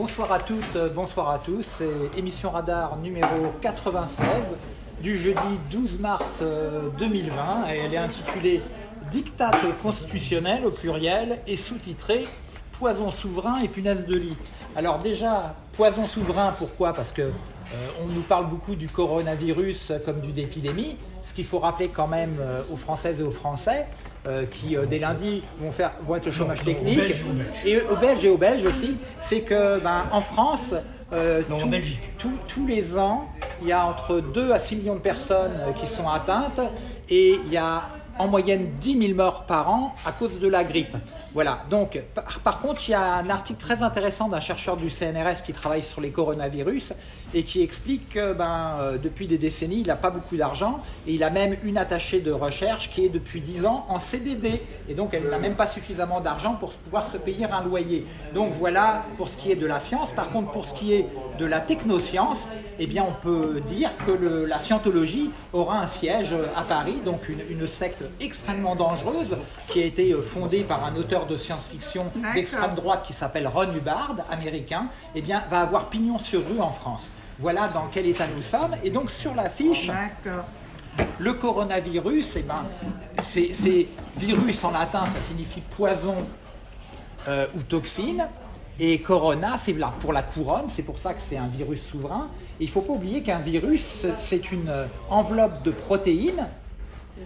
Bonsoir à toutes, euh, bonsoir à tous. C'est émission Radar numéro 96 du jeudi 12 mars 2020 euh, et elle est intitulée Dictat constitutionnel au pluriel et sous-titrée Poison souverain et punaise de lit. Alors déjà, poison souverain, pourquoi? Parce que on nous parle beaucoup du coronavirus comme d'une épidémie, ce qu'il faut rappeler quand même aux Françaises et aux Français, euh, qui euh, dès lundi vont, faire, vont être au chômage technique, et aux Belges et aux Belges aussi, c'est que ben, en France, euh, tous les ans, il y a entre 2 à 6 millions de personnes qui sont atteintes et il y a en moyenne 10 000 morts par an à cause de la grippe. Voilà, donc par, contre, il y a un article très intéressant d'un chercheur du CNRS qui travaille sur les coronavirus et qui explique que ben, euh, depuis des décennies, il n'a pas beaucoup d'argent et il a même une attachée de recherche qui est depuis 10 ans en CDD et donc elle n'a même pas suffisamment d'argent pour pouvoir se payer un loyer. Donc voilà pour ce qui est de la science. Par contre, pour ce qui est de la technoscience, eh bien on peut dire que la scientologie aura un siège à Paris, donc une, une secte extrêmement dangereuse qui a été euh, fondée par un auteur de science-fiction d'extrême droite qui s'appelle Ron Hubbard, américain, eh bien, va avoir pignon sur rue en France. Voilà dans quel état nous sommes. Et donc sur l'affiche, le coronavirus, eh ben, c'est virus en latin, ça signifie poison euh, ou toxine. Et corona, c'est pour la couronne, c'est pour ça que c'est un virus souverain. Et il ne faut pas oublier qu'un virus, c'est une enveloppe de protéines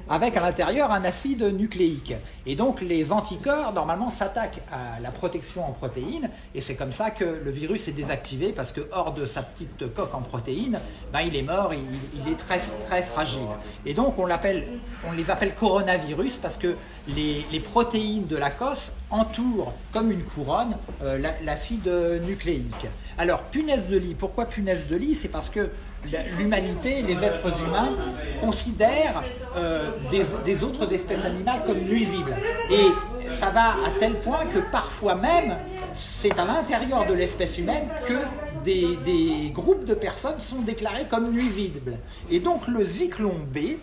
avec à l'intérieur un acide nucléique. Et donc les anticorps, normalement, s'attaquent à la protection en protéines, et c'est comme ça que le virus est désactivé, parce que hors de sa petite coque en protéines, ben, il est mort, il, est très, très fragile. Et donc on, on les appelle coronavirus, parce que les, protéines de la cosse entourent comme une couronne euh, l'acide nucléique. Alors punaise de lit, pourquoi punaise de lit? C'est parce que l'humanité, les êtres humains, considèrent euh, des, autres espèces animales comme nuisibles. Et ça va à tel point que parfois même, c'est à l'intérieur de l'espèce humaine que des, groupes de personnes sont déclarés comme nuisibles. Et donc le zyklon B,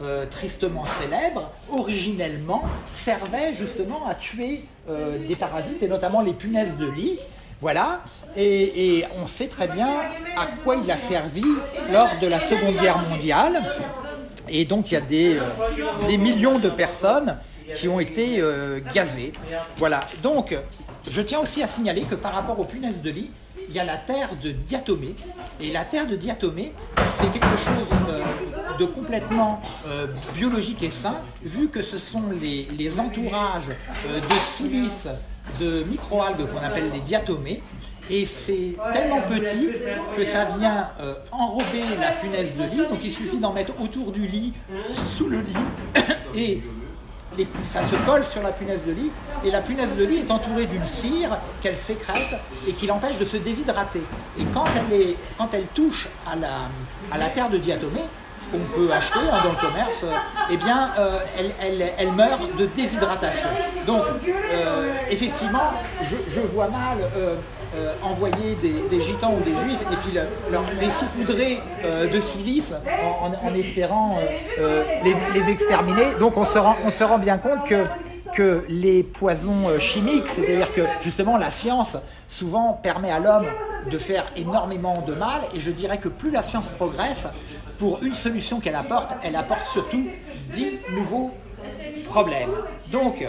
euh, tristement célèbre, originellement servait justement à tuer euh, des parasites, et notamment les punaises de lit, voilà, et, on sait très bien à quoi il a servi lors de la Seconde Guerre mondiale. Et donc il y a des, euh, millions de personnes qui ont été euh, gazées. Voilà, donc je tiens aussi à signaler que par rapport aux punaises de lit, il y a la terre de Diatomée. Et la terre de Diatomée, c'est quelque chose euh, de complètement biologique et sain, vu que ce sont les, les entourages de silice de microalgues qu'on appelle les diatomées. Et c'est tellement petit que ça vient euh, enrober la punaise de lit. Donc il suffit d'en mettre autour du lit, sous le lit, et ça se colle sur la punaise de lit. Et la punaise de lit est entourée d'une cire qu'elle sécrète et qui l'empêche de se déshydrater. Et quand elle, touche à la terre de diatomée, qu'on peut acheter hein, dans le commerce, eh bien, euh, elle, meurt de déshydratation. Donc, euh, effectivement, je, vois mal euh, envoyer des, gitans ou des juifs et puis les saupoudrer de silice en, espérant les, exterminer. Donc, on se rend, bien compte que les poisons chimiques, c'est-à-dire que justement la science souvent permet à l'homme de faire énormément de mal et je dirais que plus la science progresse, pour une solution qu'elle apporte, elle apporte surtout 10 nouveaux problèmes. Donc,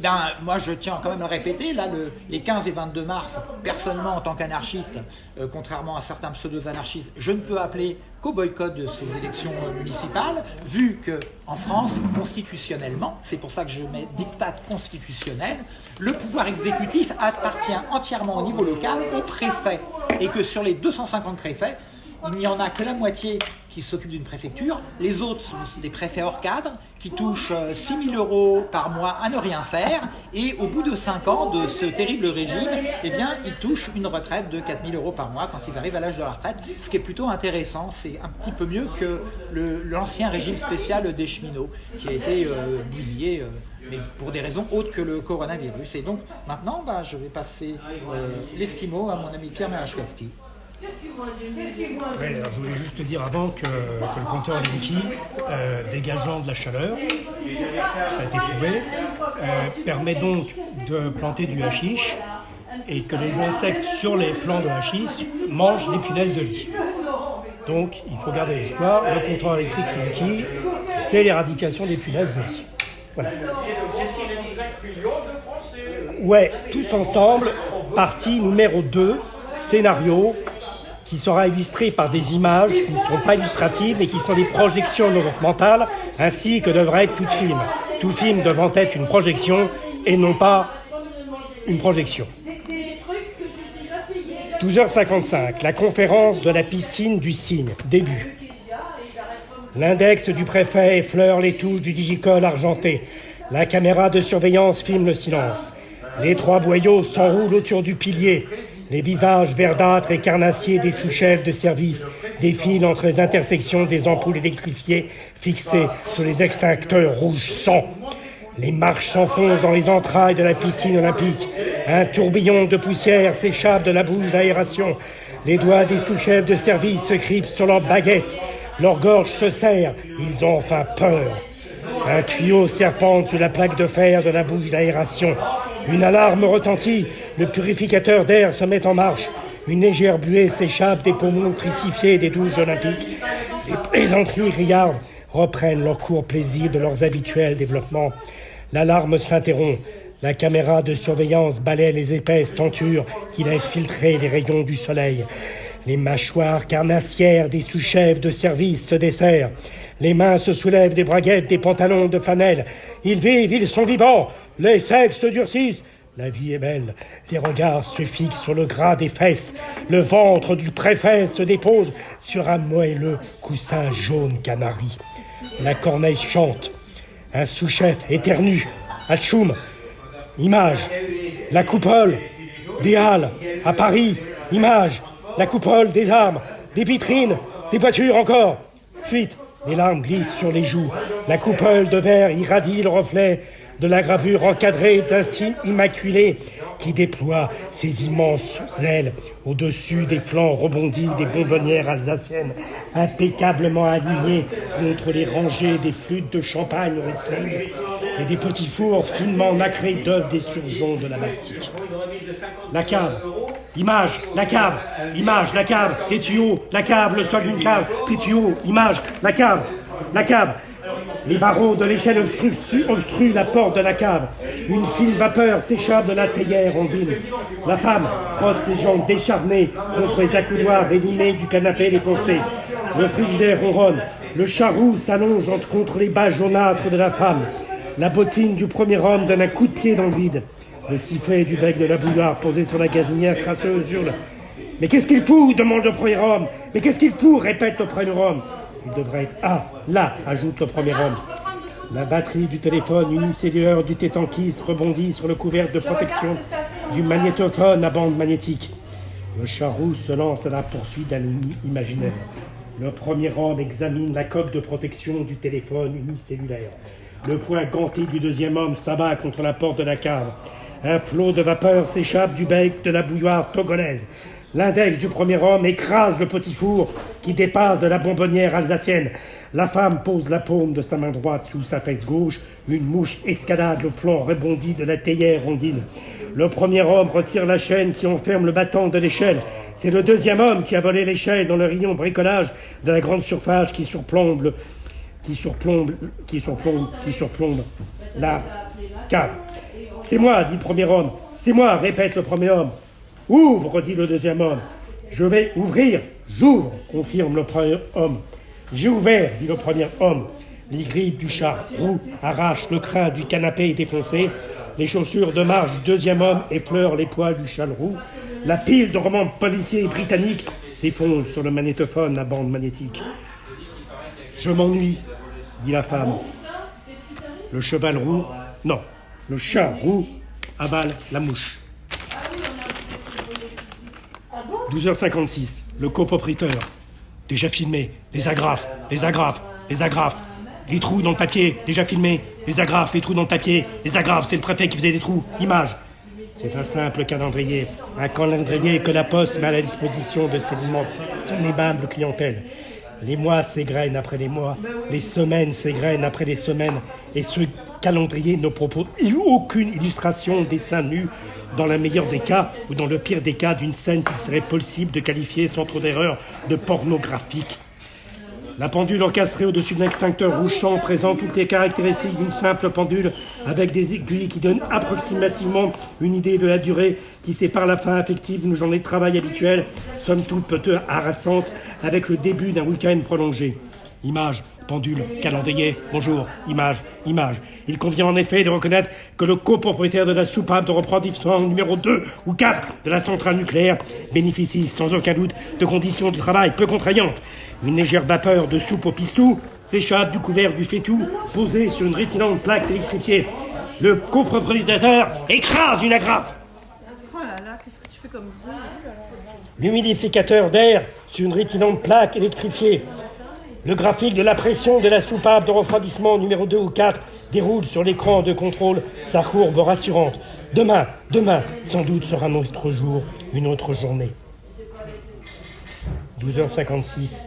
ben, moi je tiens quand même à répéter, là, les 15 et 22 mars, personnellement en tant qu'anarchiste, euh, contrairement à certains pseudo-anarchistes, je ne peux appeler qu'au boycott de ces élections municipales, vu que en France, constitutionnellement, c'est pour ça que je mets dictat constitutionnel, le pouvoir exécutif appartient entièrement au niveau local au préfet, et que sur les 250 préfets, il n'y en a que la moitié qui s'occupent d'une préfecture. Les autres sont des préfets hors cadre qui touchent 6 euh, 000 euros par mois à ne rien faire. Et au bout de 5 ans de ce terrible régime, eh bien, ils touchent une retraite de 4 000 euros par mois quand ils arrivent à l'âge de la retraite. Ce qui est plutôt intéressant. C'est un petit peu mieux que l'ancien régime spécial des cheminots qui a été euh. Euh, mais pour des raisons autres que le coronavirus. Et donc maintenant, bah, je vais passer l'esquimau à mon ami Pierre Merachkowski. Ouais, alors je voulais juste dire avant que, le compteur Linky, euh, dégageant de la chaleur, ça a été prouvé, euh, permet donc de planter du hashish et que les insectes sur les plants de hachis mangent les punaises de lit. Donc, il faut garder l'espoir. Le compteur électrique Funky, c'est l'éradication des punaises de lit. Voilà. Ouais, tous ensemble, partie numéro 2, scénario, qui sera illustré par des images qui ne seront pas illustratives, mais qui sont des projections mentales, ainsi que devrait être tout film. Tout film devant être une projection et non pas une projection. 12h55, la conférence de la piscine du cygne, début. L'index du préfet effleure les touches du digicol argenté. La caméra de surveillance filme le silence. Les trois boyaux s'enroulent autour du pilier. Les visages verdâtres et carnassiers des sous-chefs de service défilent entre les intersections des ampoules électrifiées fixées sur les extincteurs rouge sang. Les marches s'enfoncent dans les entrailles de la piscine olympique. Un tourbillon de poussière s'échappe de la bouche d'aération. Les doigts des sous-chefs de service se crispent sur leurs baguettes. Leur gorge se serre. Ils ont enfin peur. Un tuyau serpente sur la plaque de fer de la bouche d'aération. Une alarme retentit. Le purificateur d'air se met en marche. Une légère buée s'échappe des poumons crucifiés des douches olympiques. Les plaisanteries riardes reprennent leur court plaisir de leurs habituels développements. L'alarme s'interrompt. La caméra de surveillance balaie les épaisses tentures qui laissent filtrer les rayons du soleil. Les mâchoires carnassières des sous-chefs de service se desserrent. Les mains se soulèvent des braguettes des pantalons de flanelle. Ils vivent, ils sont vivants. Les sexes se durcissent. La vie est belle. Les regards se fixent sur le gras des fesses. Le ventre du préfet se dépose sur un moelleux coussin jaune canari. La corneille chante. Un sous-chef éternue. Atchoum. Image. La coupole. Des halles. À Paris. Image. La coupole des armes. Des vitrines. Des voitures encore. Suite. Les larmes glissent sur les joues. La coupole de verre irradie le reflet de la gravure encadrée d'un signe immaculé qui déploie ses immenses ailes au-dessus des flancs rebondis des bonbonnières alsaciennes, impeccablement alignées contre les rangées des flûtes de champagne Riesling et des petits fours finement nacrés d'œufs des surgeons de la Baltique. La cave, image, la cave, image, la cave, des tuyaux, la cave, le sol d'une cave, des tuyaux, image, la cave, la cave, les barreaux de l'échelle obstruent, la porte de la cave. Une fine vapeur s'échappe de la théière ondine. La femme frotte ses jambes décharnées contre les accoudoirs élimés du canapé défoncé. Le frigidaire ronronne. Le charroux s'allonge contre les bas jaunâtres de la femme. La bottine du premier homme donne un coup de pied dans le vide. Le sifflet du bec de la bouilloire posé sur la gazinière crasseuse hurle. Mais qu'est-ce qu'il fout? demande le premier homme. Mais qu'est-ce qu'il fout? répète le premier homme. Il devrait être Ah, là, ajoute le premier homme. La batterie du téléphone unicellulaire du tétanquis rebondit sur le couvercle de protection du magnétophone à bande magnétique. Le charroux se lance à la poursuite d'un ennemi imaginaire. Le premier homme examine la coque de protection du téléphone unicellulaire. Le poing ganté du deuxième homme s'abat contre la porte de la cave. Un flot de vapeur s'échappe du bec de la bouilloire togolaise. L'index du premier homme écrase le petit four qui dépasse de la bonbonnière alsacienne. La femme pose la paume de sa main droite sous sa fesse gauche. Une mouche escalade le flanc rebondi de la théière rondine. Le premier homme retire la chaîne qui enferme le battant de l'échelle. C'est le deuxième homme qui a volé l'échelle dans le rayon bricolage de la grande surface qui surplombe, qui surplombe, qui surplombe, qui surplombe la cave. C'est moi, dit le premier homme. C'est moi, répète le premier homme. Ouvre, dit le deuxième homme. Je vais ouvrir. J'ouvre, confirme le premier homme. J'ai ouvert, dit le premier homme. Les grilles du char roux arrachent le crin du canapé défoncé. Les chaussures de marche du deuxième homme effleurent les poils du châle roux. La pile de romans policiers britanniques s'effondre sur le magnétophone à bande magnétique. Je m'ennuie, dit la femme. Le cheval roux, non, le chat roux avale la mouche. 12h56, le copropriétaire. Déjà filmé, les agrafes, les agrafes, les agrafes. Les trous dans le papier, déjà filmé. Les agrafes, les trous dans le papier, les agrafes, c'est le préfet qui faisait des trous. Image. C'est un simple calendrier. Un calendrier que la Poste met à la disposition de ses son aimable clientèle. Les mois s'égrènent après les mois, les semaines s'égrènent après les semaines, et ce calendrier ne propose aucune illustration des seins nus dans le meilleur des cas ou dans le pire des cas d'une scène qu'il serait possible de qualifier sans trop d'erreur de pornographique. La pendule encastrée au-dessus d'un extincteur rouchant présente toutes les caractéristiques d'une simple pendule avec des aiguilles qui donnent approximativement une idée de la durée qui sépare la fin affective d'une journée de travail habituelle, somme toute peu harassante, avec le début d'un week-end prolongé. Image pendule, calendrier, bonjour, image, image. Il convient en effet de reconnaître que le copropriétaire de la soupape de refroidissement numéro 2 ou 4 de la centrale nucléaire bénéficie sans aucun doute de conditions de travail peu contraignantes. Une légère vapeur de soupe au pistou s'échappe du couvert du fétou posé sur une rétinante plaque électrifiée. Le copropriétaire écrase une agrafe. Oh là là, qu'est-ce que tu fais comme bruit L'humidificateur d'air sur une rétinante plaque électrifiée le graphique de la pression de la soupape de refroidissement numéro 2 ou 4 déroule sur l'écran de contrôle sa courbe rassurante. Demain, demain, sans doute sera notre jour, une autre journée. 12h56.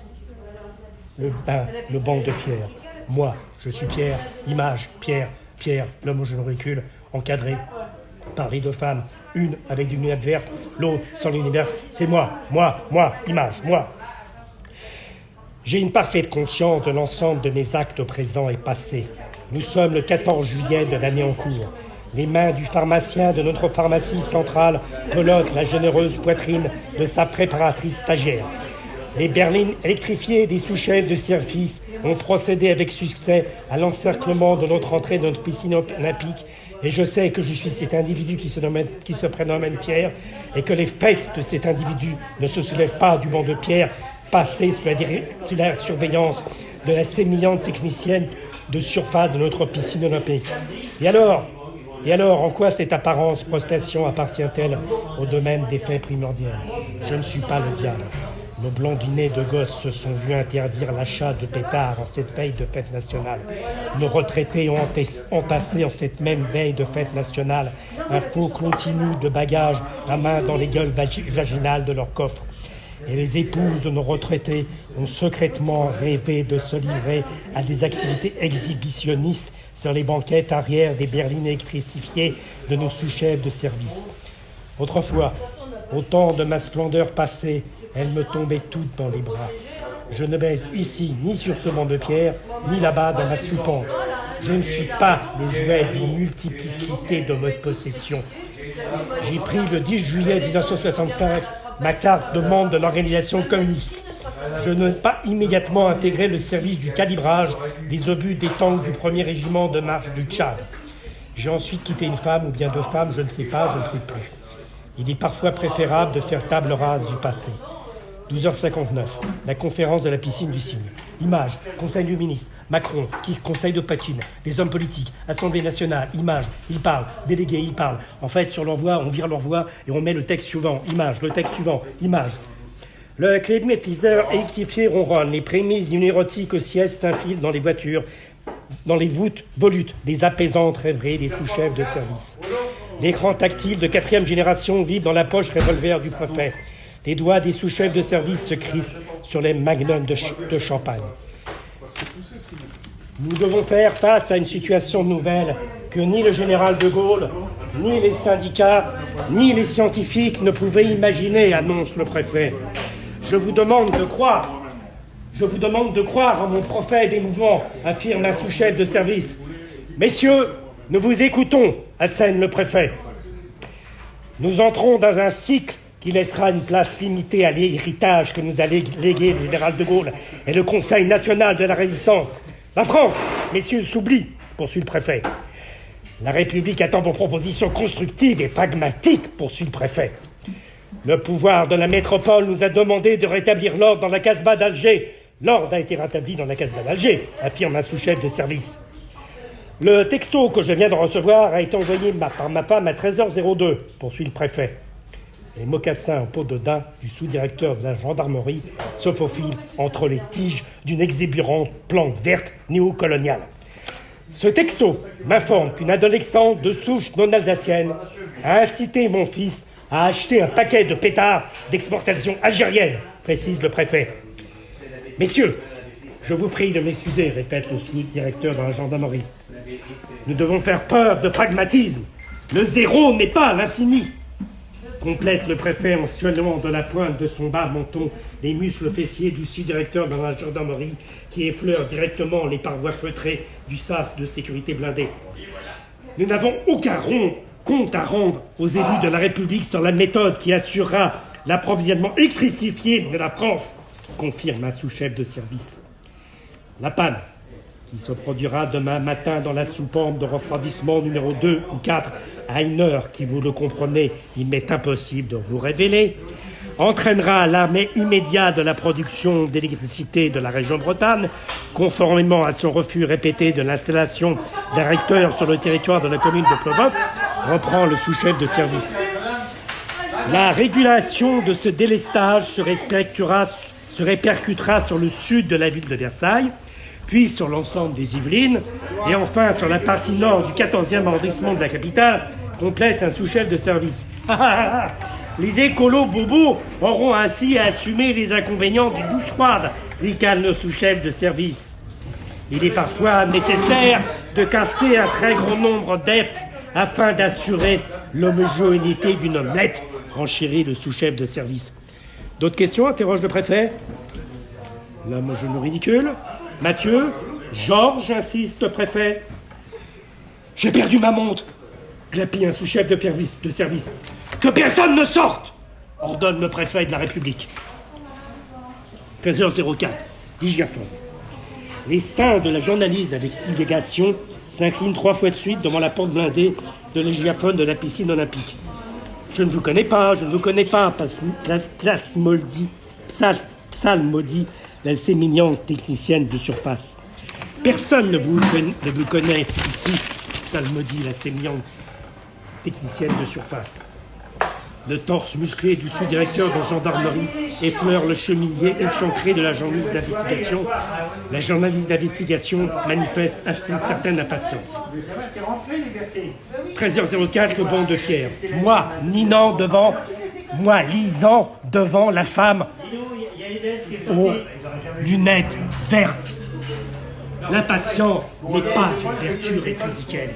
Le bain, le banc de Pierre. Moi, je suis Pierre. Image, Pierre, Pierre, l'homme au genou recul, encadré par les deux femmes. Une avec des lunettes vertes, l'autre sans lunettes vertes. C'est moi, moi, moi, image, moi. J'ai une parfaite conscience de l'ensemble de mes actes présents et passés. Nous sommes le 14 juillet de l'année en cours. Les mains du pharmacien de notre pharmacie centrale pelotent la généreuse poitrine de sa préparatrice stagiaire. Les berlines électrifiées des sous-chefs de service ont procédé avec succès à l'encerclement de notre entrée dans notre piscine olympique et je sais que je suis cet individu qui se, qui se prénomme Pierre et que les fesses de cet individu ne se soulèvent pas du banc de pierre passer sous la, surveillance de la sémillante technicienne de surface de notre piscine olympique. Et alors Et alors, en quoi cette apparence prestation appartient-elle au domaine des faits primordiaux? Je ne suis pas le diable. Nos blondinés de gosses se sont vus interdire l'achat de pétards en cette veille de fête nationale. Nos retraités ont entassé en cette même veille de fête nationale un faux continu de bagages à main dans les gueules vaginales de leurs coffres et les épouses de nos retraités ont secrètement rêvé de se livrer à des activités exhibitionnistes sur les banquettes arrière des berlines électrifiées de nos sous-chefs de service. Autrefois, au temps de ma splendeur passée, elles me tombaient toutes dans les bras. Je ne baise ici ni sur ce banc de pierre, ni là-bas dans ma soupente. Je ne suis pas le jouet d'une multiplicité de mes possessions. J'ai pris le 10 juillet 1965 ma carte de membre de l'organisation communiste. Je n'ai pas immédiatement intégré le service du calibrage des obus des tanks du premier régiment de marche du Tchad. J'ai ensuite quitté une femme ou bien deux femmes, je ne sais pas, je ne sais plus. Il est parfois préférable de faire table rase du passé. 12h59, la conférence de la piscine du cygne. Image, Conseil du ministre, Macron, qui Conseil de patine, des hommes politiques, Assemblée nationale, image, il parle, délégué, il parle. En fait, sur l'envoi, on vire l'envoi et on met le texte suivant, image, le texte suivant, image. Le climatiseur électrifié ronronne, les prémices d'une érotique siège s'infilent dans les voitures, dans les voûtes volutes, des apaisantes rêveries des sous-chefs de service. L'écran tactile de quatrième génération vibre dans la poche revolver du préfet. Les doigts des sous-chefs de service se crissent sur les magnums de, champagne. Nous devons faire face à une situation nouvelle que ni le général de Gaulle, ni les syndicats, ni les scientifiques ne pouvaient imaginer, annonce le préfet. Je vous demande de croire. Je vous demande de croire en mon prophète émouvant, affirme un sous-chef de service. Messieurs, nous vous écoutons, assène le préfet. Nous entrons dans un cycle qui laissera une place limitée à l'héritage que nous a légué le général de Gaulle et le Conseil national de la résistance. La France, messieurs, s'oublie, poursuit le préfet. La République attend vos propositions constructives et pragmatiques, poursuit le préfet. Le pouvoir de la métropole nous a demandé de rétablir l'ordre dans la Casbah d'Alger. L'ordre a été rétabli dans la Casbah d'Alger, affirme un sous-chef de service. Le texto que je viens de recevoir a été envoyé par ma femme à 13h02, poursuit le préfet. Les mocassins en peau de daim du sous-directeur de la gendarmerie se faufilent entre les tiges d'une exubérante plante verte néocoloniale. Ce texto m'informe qu'une adolescente de souche non alsacienne a incité mon fils à acheter un paquet de pétards d'exportation algérienne, précise le préfet. Messieurs, Je vous prie de m'excuser, répète le sous-directeur de la gendarmerie. Nous devons faire preuve de pragmatisme. Le zéro n'est pas l'infini. Complète le préfet en suivant de la pointe de son bas menton les muscles fessiers du sous-directeur de la gendarmerie qui effleure directement les parois feutrées du sas de sécurité blindée. Nous n'avons aucun compte à rendre aux élus de la République sur la méthode qui assurera l'approvisionnement électrifié de la France, confirme un sous-chef de service. La panne, qui se produira demain matin dans la sous-pompe de refroidissement numéro 2 ou 4 à une heure qui, vous le comprenez, il m'est impossible de vous révéler, entraînera l'armée immédiat de la production d'électricité de la région Bretagne, conformément à son refus répété de l'installation d'un réacteur sur le territoire de la commune de Plovoc, reprend le sous-chef de service. La régulation de ce délestage se répercutera sur le sud de la ville de Versailles, puis sur l'ensemble des Yvelines, et enfin sur la partie nord du 14e arrondissement de la capitale, complète un sous-chef de service. les écolos bobos auront ainsi à assumer les inconvénients du douche froide, ricane le sous-chef de service. Il est parfois nécessaire de casser un très grand nombre d'êtres afin d'assurer l'homogénéité d'une omelette, renchérit le sous-chef de service. D'autres questions? Interroge le préfet. L'homme au genou ridicule. Mathieu, Georges, insiste préfet. J'ai perdu ma montre, glapit un sous-chef de, de service. Que personne ne sorte ordonne le préfet de la République. 13h04, Ligiaphone. Les saints de la journaliste d'investigation s'inclinent trois fois de suite devant la porte blindée de l'Égiaphone de la piscine olympique. Je ne vous connais pas, je ne vous connais pas, psalmodie, psalmodie la sémillante technicienne de surface. Personne ne vous, ne vous connaît ici, psalmodie la sémillante technicienne de surface. Le torse musclé du sous-directeur de gendarmerie effleure le cheminier échancré de la journaliste d'investigation. La journaliste d'investigation manifeste une certaine impatience. 13h04, le banc de pierre. Moi, ninant devant, moi, lisant devant la femme aux lunettes vertes. L'impatience n'est pas une vertu républicaine.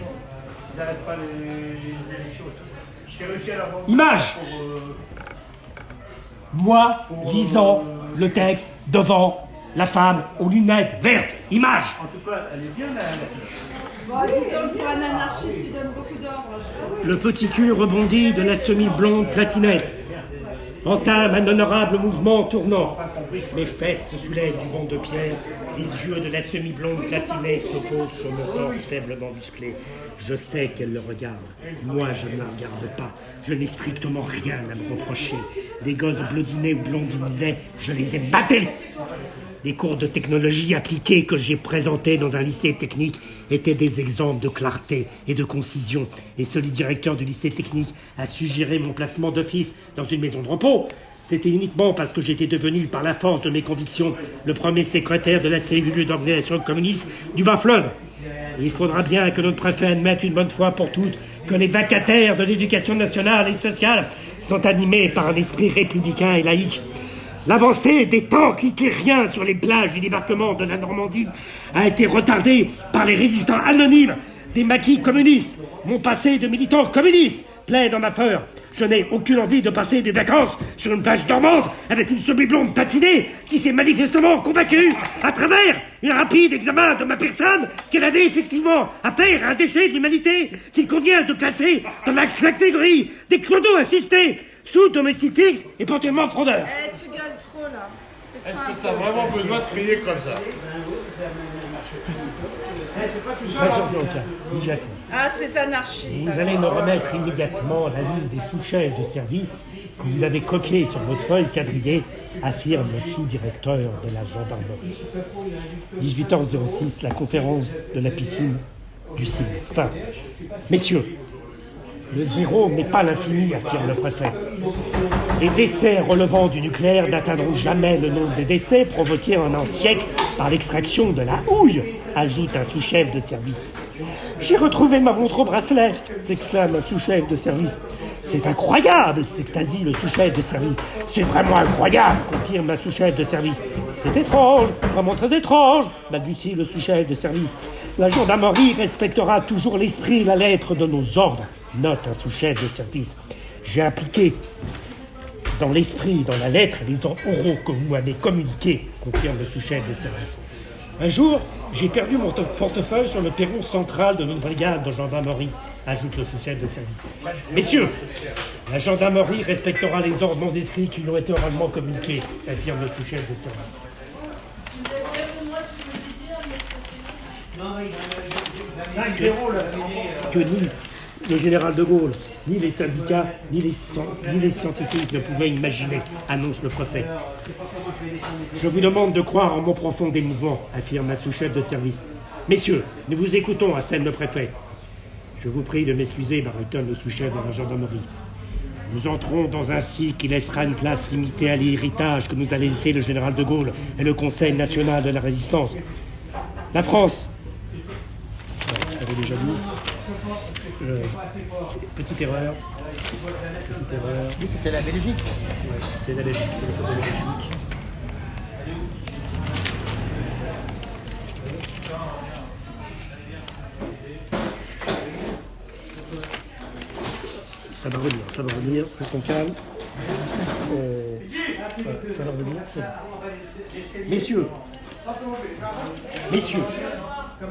Image Moi, lisant le texte devant la femme aux lunettes vertes. Image En tout cas, elle est bien Le petit cul rebondit de la semi-blonde platinette entame un honorable mouvement tournant. Mes fesses se soulèvent du banc de pierre, les yeux de la semi-blonde platinée s'opposent sur mon torse faiblement musclé. Je sais qu'elle le regarde. Moi, je ne la regarde pas. Je n'ai strictement rien à me reprocher. Les gosses blondinés ou blondinés, je les ai battés. Les cours de technologie appliquée que j'ai présentés dans un lycée technique étaient des exemples de clarté et de concision. Et celui directeur du lycée technique a suggéré mon placement d'office dans une maison de repos. C'était uniquement parce que j'étais devenu, par la force de mes convictions, le premier secrétaire de la cellule d'organisation communiste du bas-fleuve. Il faudra bien que notre préfet admette une bonne fois pour toutes que les vacataires de l'éducation nationale et sociale sont animés par un esprit républicain et laïque. L'avancée des tanks hitlériens sur les plages du débarquement de la Normandie a été retardée par les résistants anonymes des maquis communistes. Mon passé de militant communiste plaide dans ma peur. Je n'ai aucune envie de passer des vacances sur une plage normande avec une semi-blonde patinée qui s'est manifestement convaincue, à travers un rapide examen de ma personne, qu'elle avait effectivement affaire à un déchet de l'humanité qu'il convient de classer dans la catégorie des clodos assistés sous domestique fixe et potentiellement fraudeur. Trop là. Est-ce que tu as vraiment besoin de crier comme ça Ah, c'est anarchiste. Vous allez me remettre immédiatement la liste des sous-chefs de service que vous avez copiés sur votre feuille quadrillée, affirme le sous-directeur de la gendarmerie. 18h06, la conférence de la piscine du CIE. Enfin, messieurs, le zéro n'est pas l'infini, affirme le préfet. Les décès relevant du nucléaire n'atteindront jamais le nombre de décès provoqués en un siècle par l'extraction de la houille, ajoute un sous-chef de service. J'ai retrouvé ma montre au bracelet, s'exclame un sous-chef de service. C'est incroyable, s'extasie le sous-chef de service. C'est vraiment incroyable, confirme un sous-chef de service. C'est étrange, vraiment très étrange, balbutie le sous-chef de service. La gendarmerie respectera toujours l'esprit et la lettre de nos ordres. Note un sous-chef de service. J'ai appliqué dans l'esprit, dans la lettre, les ordres oraux que vous m'avez communiqués, confirme le sous-chef de service. Un jour, j'ai perdu mon portefeuille sur le perron central de notre brigade de gendarmerie, ajoute le sous-chef de service. Messieurs, la gendarmerie respectera les ordres non inscrits qui lui ont été oralement communiqués, affirme le sous-chef de service. Que ni le général de Gaulle, ni les syndicats, ni les, scientifiques ne pouvaient imaginer, annonce le préfet. Je vous demande de croire en mon profond démouvement, affirme un sous-chef de service. Messieurs, nous vous écoutons, assène le préfet. Je vous prie de m'excuser, baritonne le sous-chef de la gendarmerie. Nous entrons dans un cycle qui laissera une place limitée à l'héritage que nous a laissé le général de Gaulle et le Conseil national de la résistance. La France. Déjà dit. Euh, petite erreur. Petite erreur. Oui, c'était la Belgique. Ouais, c'est la Belgique, c'est le de Belgique. Ça va revenir, ça va revenir, restons calmes. Euh, ça va revenir. Messieurs, messieurs,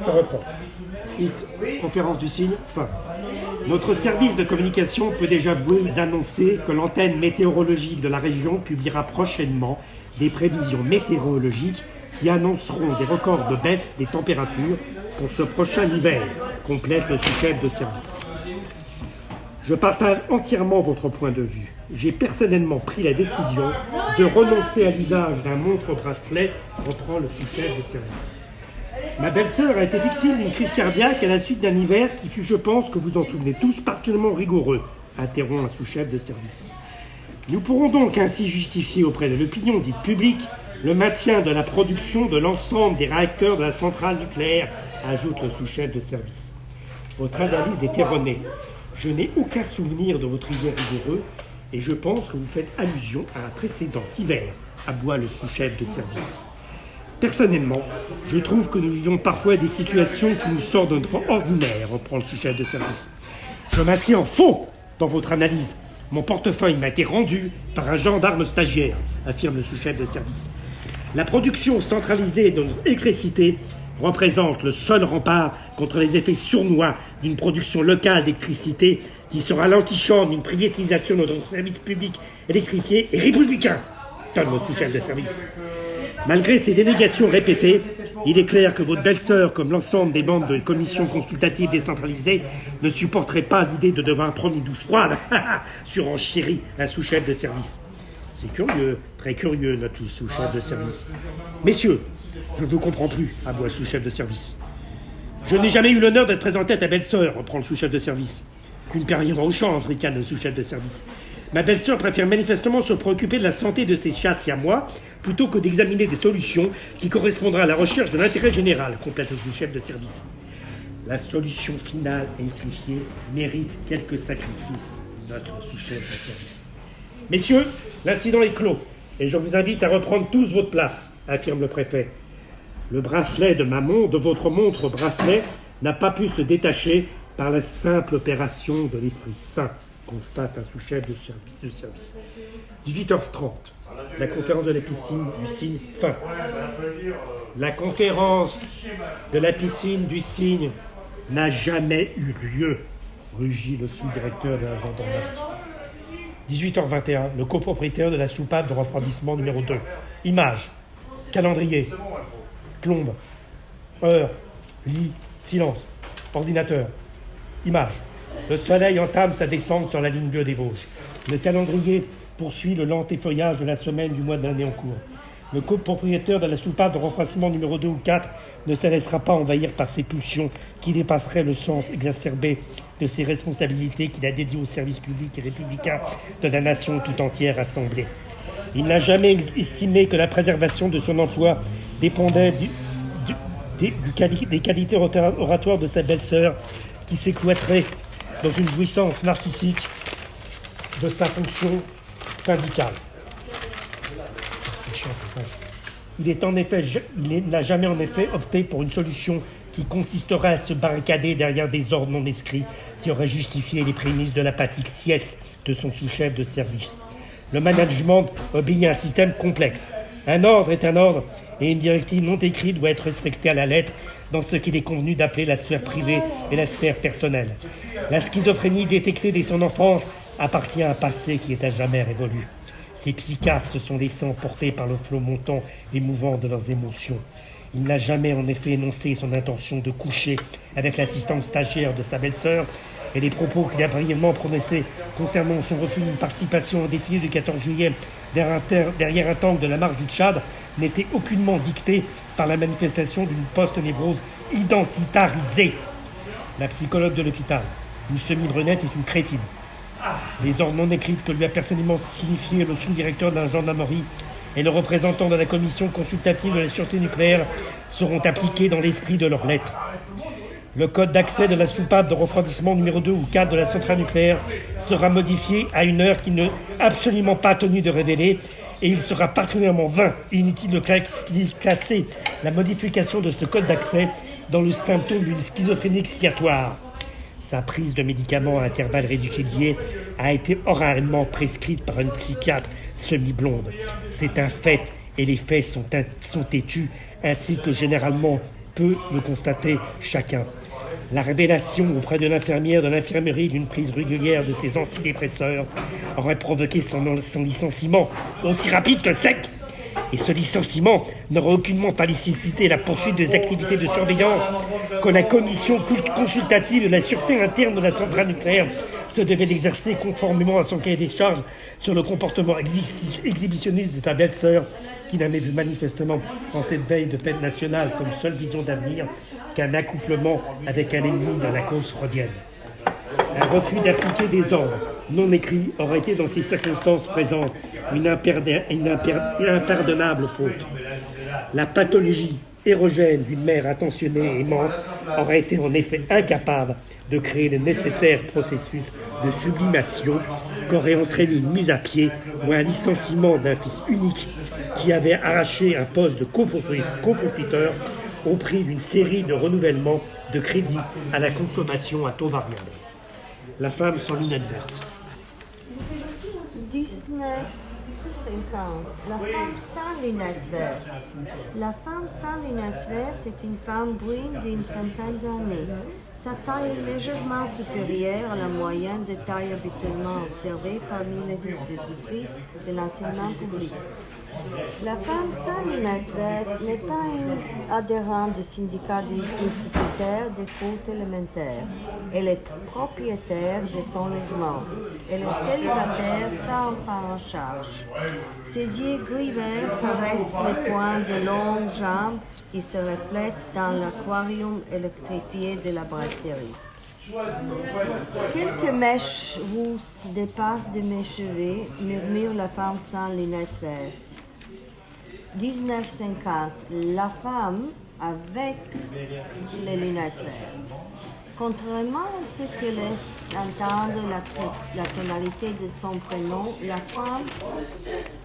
ça reprend. Suite, conférence du signe, fin. Notre service de communication peut déjà vous annoncer que l'antenne météorologique de la région publiera prochainement des prévisions météorologiques qui annonceront des records de baisse des températures pour ce prochain hiver, complète le sous-chef de service. Je partage entièrement votre point de vue. J'ai personnellement pris la décision de renoncer à l'usage d'un montre-bracelet, reprend le sous-chef de service. Ma belle-sœur a été victime d'une crise cardiaque à la suite d'un hiver qui fut, je pense, que vous en souvenez tous, particulièrement rigoureux, interrompt un sous-chef de service. Nous pourrons donc ainsi justifier auprès de l'opinion dite publique le maintien de la production de l'ensemble des réacteurs de la centrale nucléaire, ajoute le sous-chef de service. Votre analyse est erronée. Je n'ai aucun souvenir de votre hiver rigoureux et je pense que vous faites allusion à un précédent hiver, aboie le sous-chef de service. Personnellement, je trouve que nous vivons parfois des situations qui nous sortent de notre ordinaire, reprend le sous-chef de service. Je m'inscris en faux dans votre analyse. Mon portefeuille m'a été rendu par un gendarme stagiaire, affirme le sous-chef de service. La production centralisée de notre électricité représente le seul rempart contre les effets sournois d'une production locale d'électricité qui sera l'antichambre d'une privatisation de notre service public électrifié et républicain, donne le sous-chef de service. Malgré ces dénégations répétées, il est clair que votre belle-sœur, comme l'ensemble des membres de commissions consultatives décentralisées, ne supporterait pas l'idée de devoir prendre une douche froide sur un chéri, un sous-chef de service. C'est curieux, très curieux, notre sous-chef de service. Messieurs, je ne vous comprends plus, aboie le sous-chef de service. Je n'ai jamais eu l'honneur d'être présenté à ta belle-sœur, reprend le sous-chef de service. Qu'une carrière aux chances, ricane le sous-chef de service. Ma belle-sœur préfère manifestement se préoccuper de la santé de ses chats à moi, plutôt que d'examiner des solutions qui correspondraient à la recherche de l'intérêt général, complète le sous-chef de service. La solution finale électrifiée mérite quelques sacrifices, note le sous-chef de service. Messieurs, l'incident est clos, et je vous invite à reprendre tous votre place, affirme le préfet. Le bracelet de ma montre, de votre montre bracelet, n'a pas pu se détacher par la simple opération de l'Esprit Saint constate un sous-chef de service, de service. 18h30, la conférence de la piscine du Cygne, fin. La conférence de la piscine du Cygne n'a jamais eu lieu, rugit le sous-directeur de la gendarmerie. 18h21, le copropriétaire de la soupape de refroidissement numéro 2. Image, calendrier, plombe, heure, lit, silence, ordinateur, image. Le soleil entame sa descente sur la ligne bleue des Vosges. Le calendrier poursuit le lent effeuillage de la semaine du mois d'année en cours. Le copropriétaire de la soupape de refroidissement numéro 2 ou 4 ne se laissera pas envahir par ses pulsions qui dépasseraient le sens exacerbé de ses responsabilités qu'il a dédiées au service public et républicain de la nation tout entière assemblée. Il n'a jamais estimé que la préservation de son emploi dépendait des qualités oratoires de sa belle-sœur qui s'écloîterait dans une jouissance narcissique de sa fonction syndicale. Il n'a jamais en effet opté pour une solution qui consisterait à se barricader derrière des ordres non inscrits qui auraient justifié les prémices de l'apathique sieste de son sous-chef de service. Le management obéit à un système complexe. Un ordre est un ordre et une directive non écrite doit être respectée à la lettre dans ce qu'il est convenu d'appeler la sphère privée et la sphère personnelle. La schizophrénie détectée dès son enfance appartient à un passé qui est à jamais révolu. Ces psychiatres se sont laissés emporter par le flot montant et mouvant de leurs émotions. Il n'a jamais en effet énoncé son intention de coucher avec l'assistante stagiaire de sa belle-sœur et les propos qu'il a brièvement prononcés concernant son refus d'une participation au défilé du 14 juillet derrière un tank de la marche du Tchad n'étaient aucunement dictés par la manifestation d'une post-névrose identitarisée. La psychologue de l'hôpital, une semi-brunette, est une crétine. Les ordres non écrites que lui a personnellement signifié le sous-directeur de la gendarmerie et le représentant de la commission consultative de la sûreté nucléaire seront appliqués dans l'esprit de leurs lettres. Le code d'accès de la soupape de refroidissement numéro 2 ou 4 de la centrale nucléaire sera modifié à une heure qui n'est absolument pas tenu de révéler et il sera particulièrement vain et inutile de classer la modification de ce code d'accès dans le symptôme d'une schizophrénie expiatoire. Sa prise de médicaments à intervalles réguliers a été oralement prescrite par une psychiatre semi-blonde. C'est un fait et les faits sont, sont têtus, ainsi que généralement peut le constater chacun. La révélation auprès de l'infirmière de l'infirmerie d'une prise régulière de ces antidépresseurs aurait provoqué son, son licenciement aussi rapide que sec. Et ce licenciement n'aurait aucunement pas nécessité la poursuite des activités de surveillance que la commission consultative de la sûreté interne de la centrale nucléaire se devait d'exercer conformément à son cahier des charges sur le comportement exhibitionniste de sa belle-sœur, qui n'avait vu manifestement en cette veille de fête nationale comme seule vision d'avenir qu'un accouplement avec un ennemi dans la cause freudienne. Un refus d'appliquer des ordres non écrits aurait été dans ces circonstances présentes une, impardonnable faute. La pathologie érogène d'une mère attentionnée et aimante aurait été en effet incapable de créer le nécessaire processus de sublimation qu'aurait entraîné une mise à pied ou un licenciement d'un fils unique qui avait arraché un poste de copropriétaire au prix d'une série de renouvellements de crédit à la consommation à taux variable. La femme sans lunettes vertes. 1950. La femme sans lunettes vertes. La femme sans lunettes vertes est une femme brune d'une trentaine d'années. Sa taille est légèrement supérieure à la moyenne des tailles habituellement observées parmi les institutrices de l'enseignement public. La femme sans n'est pas une adhérente du syndicat des instituteurs des cours élémentaires. Elle est propriétaire de son logement. Elle est célibataire sans enfant en charge. Ses yeux gris-verts paraissent les points de longues jambes qui se reflètent dans l'aquarium électrifié de la brasserie. Quelques mèches rousses dépassent de mes cheveux, murmure la femme sans lunettes vertes. 1950, la femme avec les lunettes vertes. Contrairement à ce que laisse entendre la, tonalité de son prénom, la femme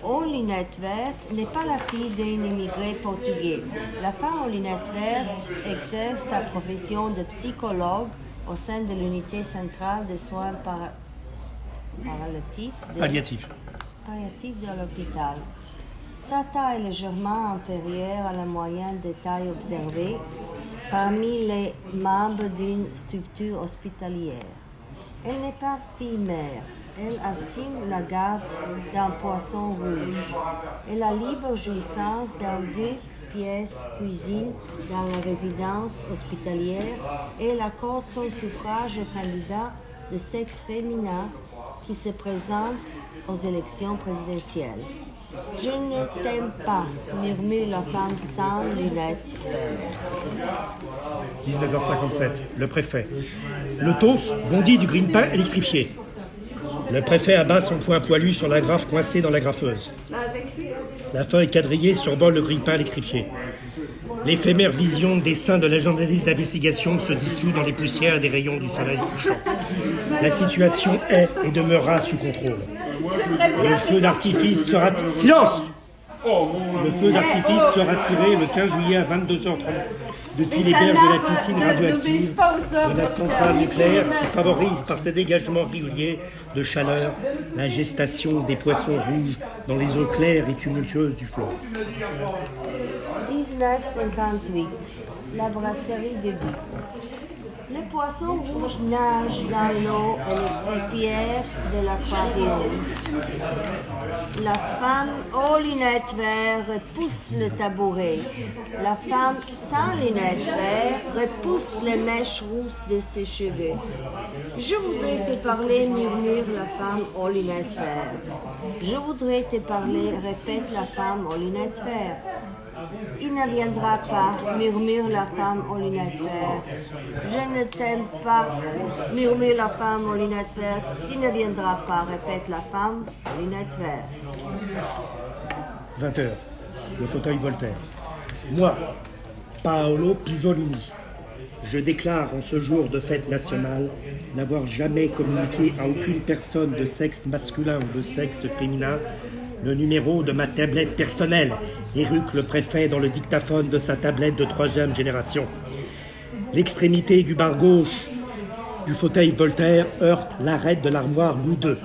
aux lunettes vertes n'est pas la fille d'un immigré portugais. La femme aux lunettes vertes exerce sa profession de psychologue au sein de l'unité centrale de soins palliatifs de l'hôpital. Sa taille est légèrement inférieure à la moyenne des tailles observées parmi les membres d'une structure hospitalière. Elle n'est pas fille-mère. Elle assume la garde d'un poisson rouge et la libre jouissance d'un deux pièces cuisine dans la résidence hospitalière et elle accorde son suffrage aux candidats de sexe féminin qui se présentent aux élections présidentielles. Je ne t'aime pas, murmure la femme sans lunettes. 19h57, le préfet. Le tos bondit du green-pain électrifié. Le préfet abat son poing poilu sur la graffe coincée dans la graffeuse. La feuille quadrillée surbole le grille-pain électrifié. L'éphémère vision des seins de la journaliste d'investigation se dissout dans les poussières des rayons du soleil couchant. La situation est et demeurera sous contrôle. Le feu d'artifice sera... Silence Le feu d'artifice sera tiré le 15 juillet à 22h30 depuis les berges de la piscine ne- ne radioactive de la centrale nucléaire qui favorise par ses dégagements réguliers de chaleur la gestation des poissons rouges dans les eaux claires et tumultueuses du fleuve. 1958, la brasserie de Guy. Les poissons rouges nagent dans l'eau électrifiée de l'aquarium. La femme aux lunettes vertes repousse le tabouret. La femme sans lunettes vertes repousse les mèches rousses de ses cheveux. Je voudrais te parler, murmure la femme aux lunettes vertes. Je voudrais te parler, répète la femme aux lunettes vertes. Il ne viendra pas, murmure la femme lunettes vertes. Je ne t'aime pas, murmure la femme lunettes vertes. Il ne viendra pas, répète la femme lunettes vertes. 20h, le fauteuil Voltaire. Moi, Paolo Pisolini, je déclare en ce jour de fête nationale n'avoir jamais communiqué à aucune personne de sexe masculin ou de sexe féminin le numéro de ma tablette personnelle, éruque le préfet dans le dictaphone de sa tablette de troisième génération. L'extrémité du bar gauche du fauteuil Voltaire heurte l'arête de l'armoire Louis II.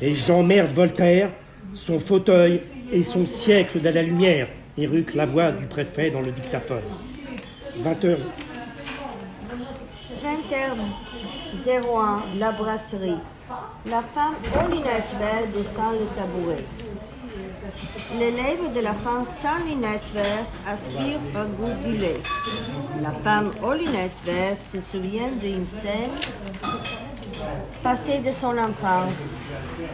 Et j'emmerde Voltaire, son fauteuil et son siècle de la lumière, éruque la voix du préfet dans le dictaphone. 20h, 20h01, la brasserie. La femme aux lunettes descend le tabouret. Les lèvres de la femme sans lunettes vertes aspirent un goût du lait. La femme aux lunettes vertes se souvient d'une scène passée de son enfance.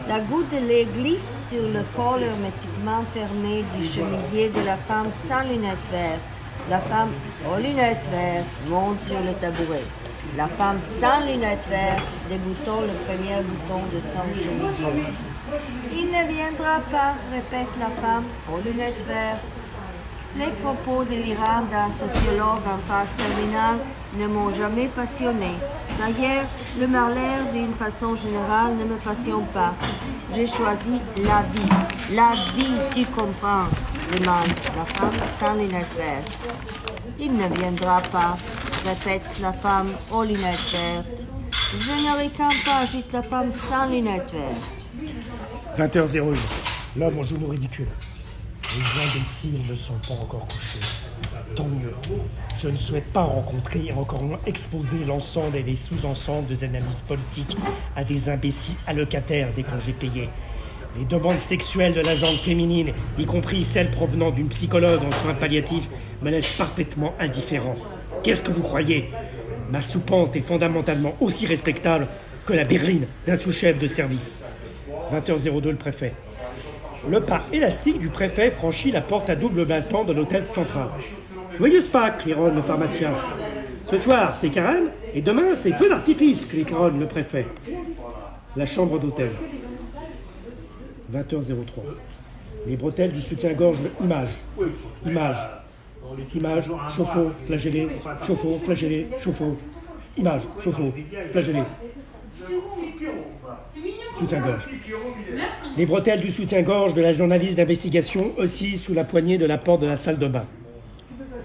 La goutte de lait glisse sur le col hermétiquement fermé du chemisier de la femme sans lunettes vertes. La femme aux lunettes vertes monte sur le tabouret. La femme sans lunettes vertes déboutonne le premier bouton de son chemisier. Il ne viendra pas, répète la femme aux lunettes vertes. Les propos délirants d'un sociologue en phase terminale ne m'ont jamais passionné. D'ailleurs, le malheur d'une façon générale ne me passionne pas. J'ai choisi la vie. La vie, tu comprends, demande la femme sans lunettes vertes. Il ne viendra pas, répète la femme aux lunettes vertes. Je ne ricane pas, agite la femme sans lunettes vertes. 20h01, l'homme au genou ridicule. Les imbéciles ne sont pas encore couchés. Tant mieux. Je ne souhaite pas rencontrer et encore moins exposer l'ensemble et les sous-ensembles des analyses politiques à des imbéciles allocataires des congés payés. Les demandes sexuelles de la gente féminine, y compris celles provenant d'une psychologue en soins palliatifs, me laissent parfaitement indifférent. Qu'est-ce que vous croyez? Ma soupente est fondamentalement aussi respectable que la berline d'un sous-chef de service. 20h02, le préfet. Le pas élastique du préfet franchit la porte à double battement de l'hôtel central. Joyeuse Pâques, claironne le pharmacien. Ce soir, c'est carême, et demain, c'est feu d'artifice, claironne le préfet. La chambre d'hôtel. 20h03. Les bretelles du soutien-gorge Image. Image. Image, chauffe-eau, flagellé, chauffe-eau, flagellé, chauffe-eau. Image, chauffe-eau, flagellé. Les bretelles du soutien-gorge de la journaliste d'investigation oscillent sous la poignée de la porte de la salle de bain.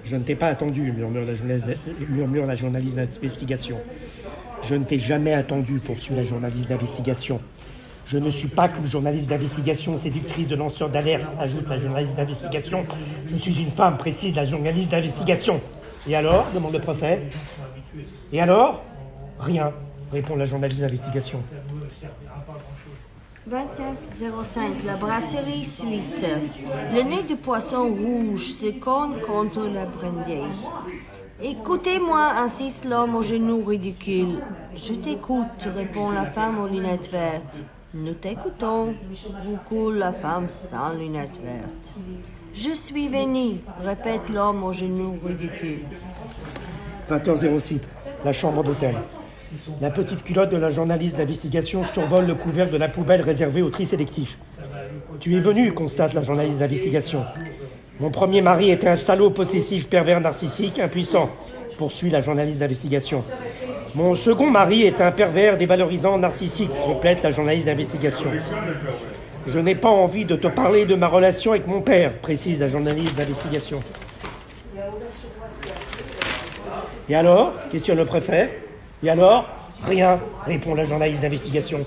Je ne t'ai pas attendu, murmure la, journaliste, d'investigation. Je ne t'ai jamais attendu, poursuit la journaliste d'investigation. Je ne suis pas qu'une journaliste d'investigation séductrice de lanceurs d'alerte, ajoute la journaliste d'investigation. Je suis une femme, précise la journaliste d'investigation. Et alors demande le préfet. Et alors? Rien, répond la journaliste d'investigation. 2405, la brasserie suite. Le nez de poisson rouge se cogne contre la brindille. Écoutez-moi, insiste l'homme au genou ridicule. Je t'écoute, répond la femme aux lunettes vertes. Nous t'écoutons, roucoule la femme sans lunettes vertes. Je suis venu, répète l'homme au genou ridicule. 20h06, la chambre d'hôtel. La petite culotte de la journaliste d'investigation survole le couvercle de la poubelle réservée au tri sélectif. Tu es venu, constate la journaliste d'investigation. Mon premier mari était un salaud possessif, pervers, narcissique, impuissant, poursuit la journaliste d'investigation. Mon second mari est un pervers, dévalorisant, narcissique, complète la journaliste d'investigation. Je n'ai pas envie de te parler de ma relation avec mon père, précise la journaliste d'investigation. Et alors questionne le préfet. Et alors? Rien, répond la journaliste d'investigation.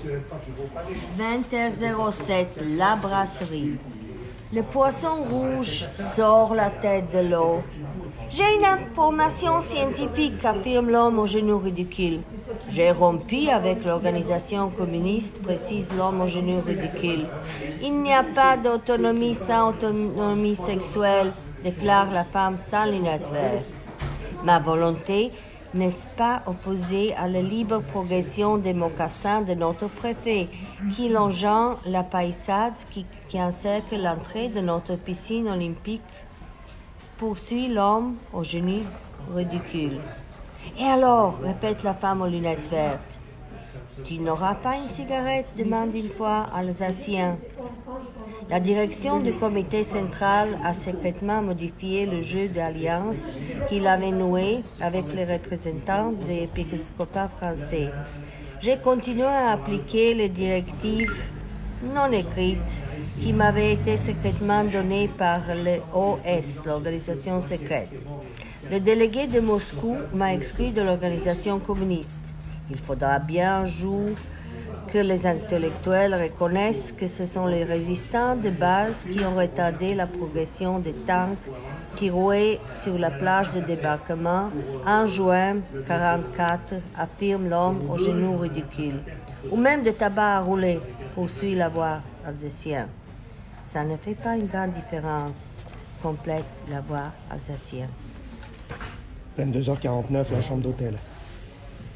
20h07, la brasserie. Le poisson rouge sort la tête de l'eau. J'ai une information scientifique, affirme l'homme au genou ridicule. J'ai rompu avec l'organisation communiste, précise l'homme au genou ridicule. Il n'y a pas d'autonomie sans autonomie sexuelle, déclare la femme sans lunettes vertes. Ma volonté n'est-ce pas opposée à la libre progression des mocassins de notre préfet, qui longeant la paillade qui, qui encercle l'entrée de notre piscine olympique poursuit l'homme au genou ridicule. Et alors, répète la femme aux lunettes vertes, tu n'auras pas une cigarette demande une fois Alsacien. La direction du comité central a secrètement modifié le jeu d'alliance qu'il avait noué avec les représentants des épiscopats français. J'ai continué à appliquer les directives non écrites qui m'avaient été secrètement données par l'OS, l'organisation secrète. Le délégué de Moscou m'a exclu de l'organisation communiste. Il faudra bien un jour que les intellectuels reconnaissent que ce sont les résistants de base qui ont retardé la progression des tanks qui rouaient sur la plage de débarquement en juin 1944, affirme l'homme au genou ridicule. Ou même de tabac à rouler, poursuit la voix alsacienne. Ça ne fait pas une grande différence, complète la voix alsacienne. 22h49, la chambre d'hôtel.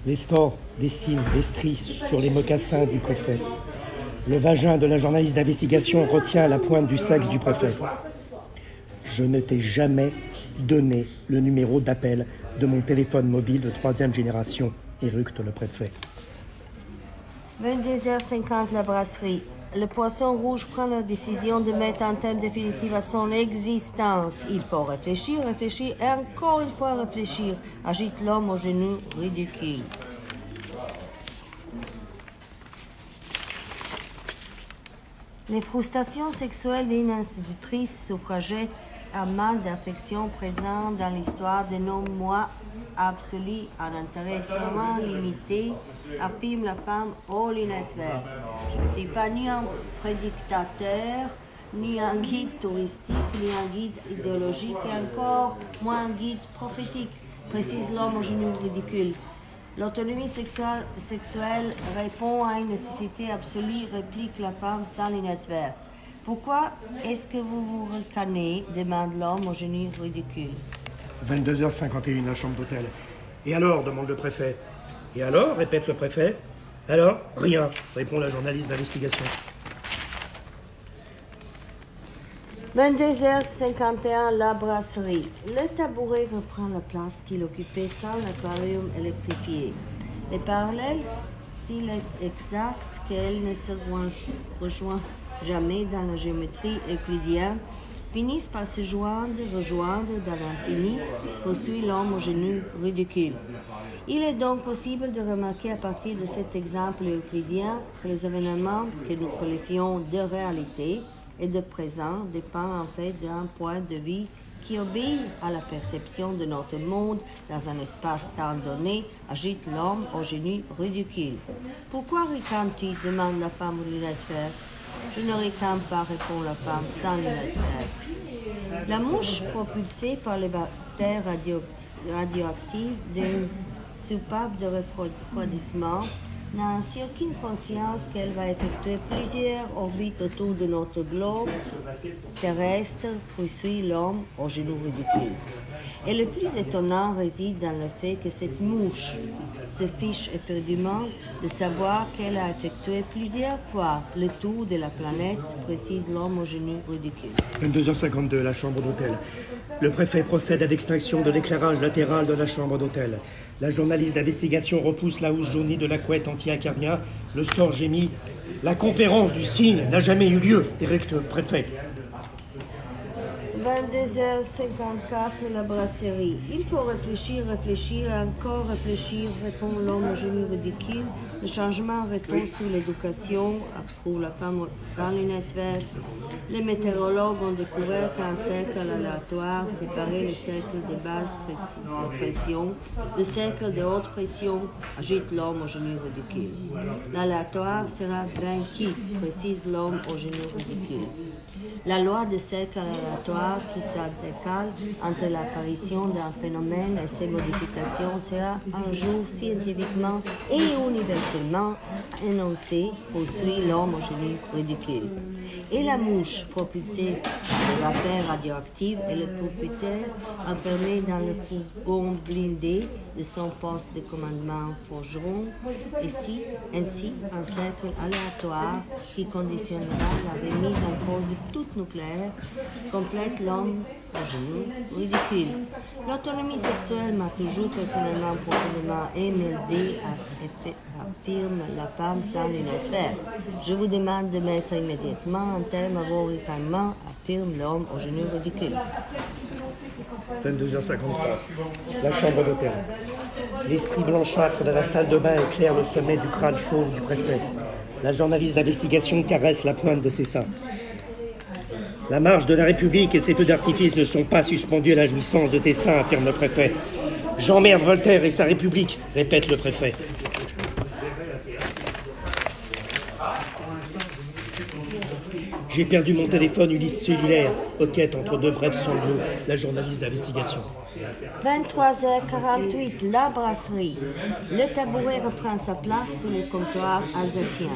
Les stores dessinent des stries sur les mocassins du préfet. Le vagin de la journaliste d'investigation retient la pointe du sexe du préfet. Je ne t'ai jamais donné le numéro d'appel de mon téléphone mobile de troisième génération, éructe le préfet. 22h50, la brasserie. Le poisson rouge prend la décision de mettre un terme définitif à son existence. Il faut réfléchir, réfléchir et encore une fois réfléchir. Agite l'homme au genou ridicule. Les frustrations sexuelles d'une institutrice suffragette à mal d'affection présente dans l'histoire de nos mois absolus à intérêt extrêmement limité, affirme la femme lunettes vertes. Je ne suis pas ni un prédictateur, ni un guide touristique, ni un guide idéologique, et encore moins un guide prophétique, précise l'homme au genou ridicule. L'autonomie sexuelle, sexuelle répond à une nécessité absolue, réplique la femme sans lunettes vertes. Pourquoi est-ce que vous vous ricanez demande l'homme au genou ridicule. 22h51, la chambre d'hôtel. Et alors demande le préfet. Et alors répète le préfet. Alors Rien, répond la journaliste d'investigation. 22h51, la brasserie. Le tabouret reprend la place qu'il occupait sans l'aquarium électrifié. Les parallèles, s'il est exact qu'elle ne se rejoint jamais dans la géométrie euclidienne, finissent par se joindre, rejoindre dans l'infini, poursuit l'homme au genou ridicule. Il est donc possible de remarquer à partir de cet exemple euclidien que les événements que nous qualifions de réalité et de présent dépendent en fait d'un point de vue qui obéit à la perception de notre monde dans un espace-temps donné, agite l'homme au genou ridicule. Pourquoi ricanes-tu demande la femme vertes. Je ne ricane pas, répond la femme sans lunettes vertes. La mouche propulsée par les bactéries radio radioactives d'une soupape de refroidissement n'a ainsi aucune conscience qu'elle va effectuer plusieurs orbites autour de notre globe terrestre, poursuit l'homme au genou ridicule. Et le plus étonnant réside dans le fait que cette mouche se fiche éperdument de savoir qu'elle a effectué plusieurs fois le tour de la planète, précise l'homme au genou ridicule. 22h52, la chambre d'hôtel. Le préfet procède à l'extinction de l'éclairage latéral de la chambre d'hôtel. La journaliste d'investigation repousse la housse jaunie de la couette anti-acarien. Le store gémit. La conférence du signe n'a jamais eu lieu, directeur préfet. 22h54, la brasserie. Il faut réfléchir, réfléchir, encore réfléchir, répond l'homme au génie ridicule. Le changement répond sur l'éducation pour la femme sans lunettes vertes. Les météorologues ont découvert qu'un cercle aléatoire séparait le cercle de basse pression du cercle de haute pression, agite l'homme au génie ridicule. L'aléatoire sera vaincu, précise l'homme au génie ridicule. La loi de cercle aléatoire qui s'intercale entre l'apparition d'un phénomène et ses modifications sera un jour scientifiquement et universellement énoncée, poursuit l'homme ridicule. Et la mouche propulsée par le vapeur radioactive et le propriétaire enfermé dans le fourgon blindé de son poste de commandement forgeron, ici, ainsi un cercle aléatoire qui conditionnera la remise en cause de tout nucléaire, complète l'homme genou ridicule. L'autonomie sexuelle m'a toujours personnellement profondément émerdé, affirme la femme sans lunettes vertes. Je vous demande de mettre immédiatement un terme à vos ricanements, affirme l'homme au genou ridicule. 22h53. La chambre d'hôtel. L'estrie blanchâtre de la salle de bain éclaire le sommet du crâne chauve du préfet. La journaliste d'investigation caresse la pointe de ses seins. La marche de la République et ses feux d'artifice ne sont pas suspendus à la jouissance de tes seins, affirme le préfet. J'emmerde Voltaire et sa République, répète le préfet. J'ai perdu mon téléphone Ulysse cellulaire, quête entre deux brefs sanglots, la journaliste d'investigation. 23h48, la brasserie. Le tabouret reprend sa place sous le comptoir alsacien.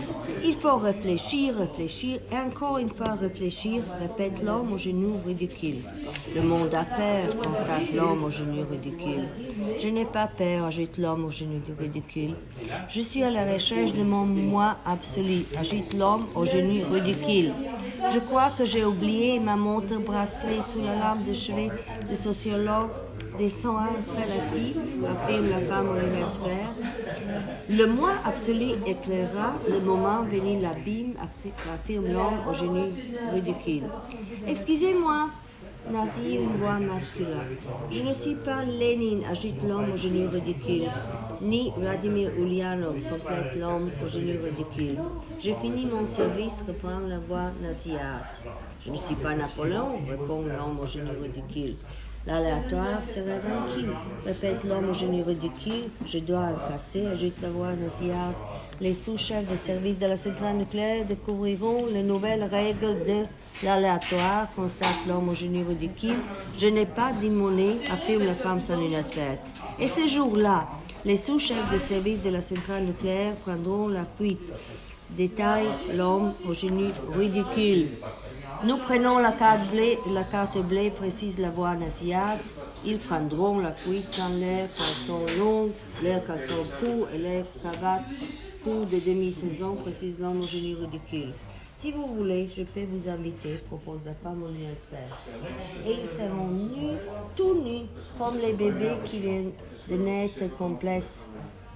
Il faut réfléchir, réfléchir et encore une fois réfléchir, répète l'homme au genou ridicule. Le monde a peur, constate l'homme au genou ridicule. Je n'ai pas peur, ajoute l'homme au genou ridicule. Je suis à la recherche de mon moi absolu, ajoute l'homme au genou ridicule. Je crois que j'ai oublié ma montre bracelet sous la lampe de chevet du sociologue affirme la femme lunettes Le moi absolu éclairera le moment venu l'abîme, affirme l'homme au génie ridicule. Excusez-moi, Nazi une voix masculine. Je ne suis pas Lénine, agite l'homme au génie ridicule, ni Vladimir Ulyanov, complète l'homme au génie ridicule. J'ai fini mon service, reprend la voix naziate. Je ne suis pas Napoléon, répond l'homme au génie ridicule. L'aléatoire serait vaincu, répète l'homme au génie ridicule. Je dois le casser, ajoute la voix naziate. Les sous-chefs de service de la centrale nucléaire découvriront les nouvelles règles de l'aléatoire, constate l'homme au génie ridicule. Je n'ai pas d'immoné, affirme la femme lunettes Et ce jour-là, les sous-chefs de service de la centrale nucléaire prendront la fuite. Détaille l'homme au génie ridicule. Nous prenons la carte bleue, la carte bleue précise la voix naziate. Ils prendront la fuite sans l'air caleçon long, l'air caleçon court et l'air cravate court de demi-saison, précise l'homme au génie ridicule. Si vous voulez, je peux vous inviter, propose la femme au Et ils seront nus, tout nus, comme les bébés qui viennent de naître complètes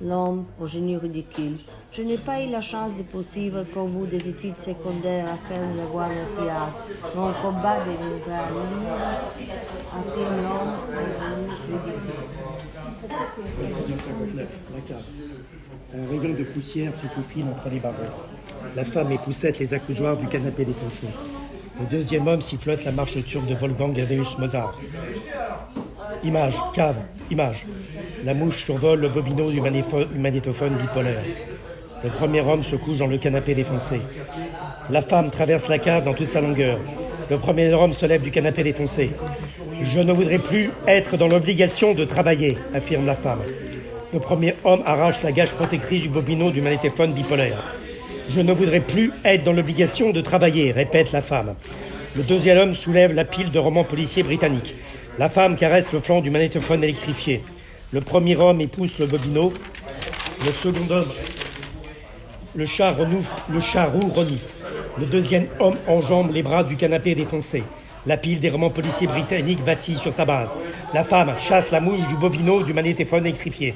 l'homme au génie ridicule. Je n'ai pas eu la chance de poursuivre comme vous des études secondaires à la voie nationale. Mon combat de libres affirme l'homme au génie Un rayon de poussière se faufile entre les barreaux. La femme époussette les accoudoirs du canapé défoncé. Le deuxième homme sifflote la marche turque de Wolfgang Amadeus Mozart. Image, cave, image. La mouche survole le bobino du magnétophone bipolaire. Le premier homme se couche dans le canapé défoncé. La femme traverse la cave dans toute sa longueur. Le premier homme se lève du canapé défoncé. Je ne voudrais plus être dans l'obligation de travailler, affirme la femme. Le premier homme arrache la gage protectrice du bobino du magnétophone bipolaire. Je ne voudrais plus être dans l'obligation de travailler, répète la femme. Le deuxième homme soulève la pile de romans policiers britanniques. La femme caresse le flanc du magnétophone électrifié. Le premier homme épouse le bobino. Le second homme, le chat renoufle, le chat roux renifle. Le deuxième homme enjambe les bras du canapé défoncé. La pile des romans policiers britanniques vacille sur sa base. La femme chasse la mouche du bobino du magnétophone électrifié.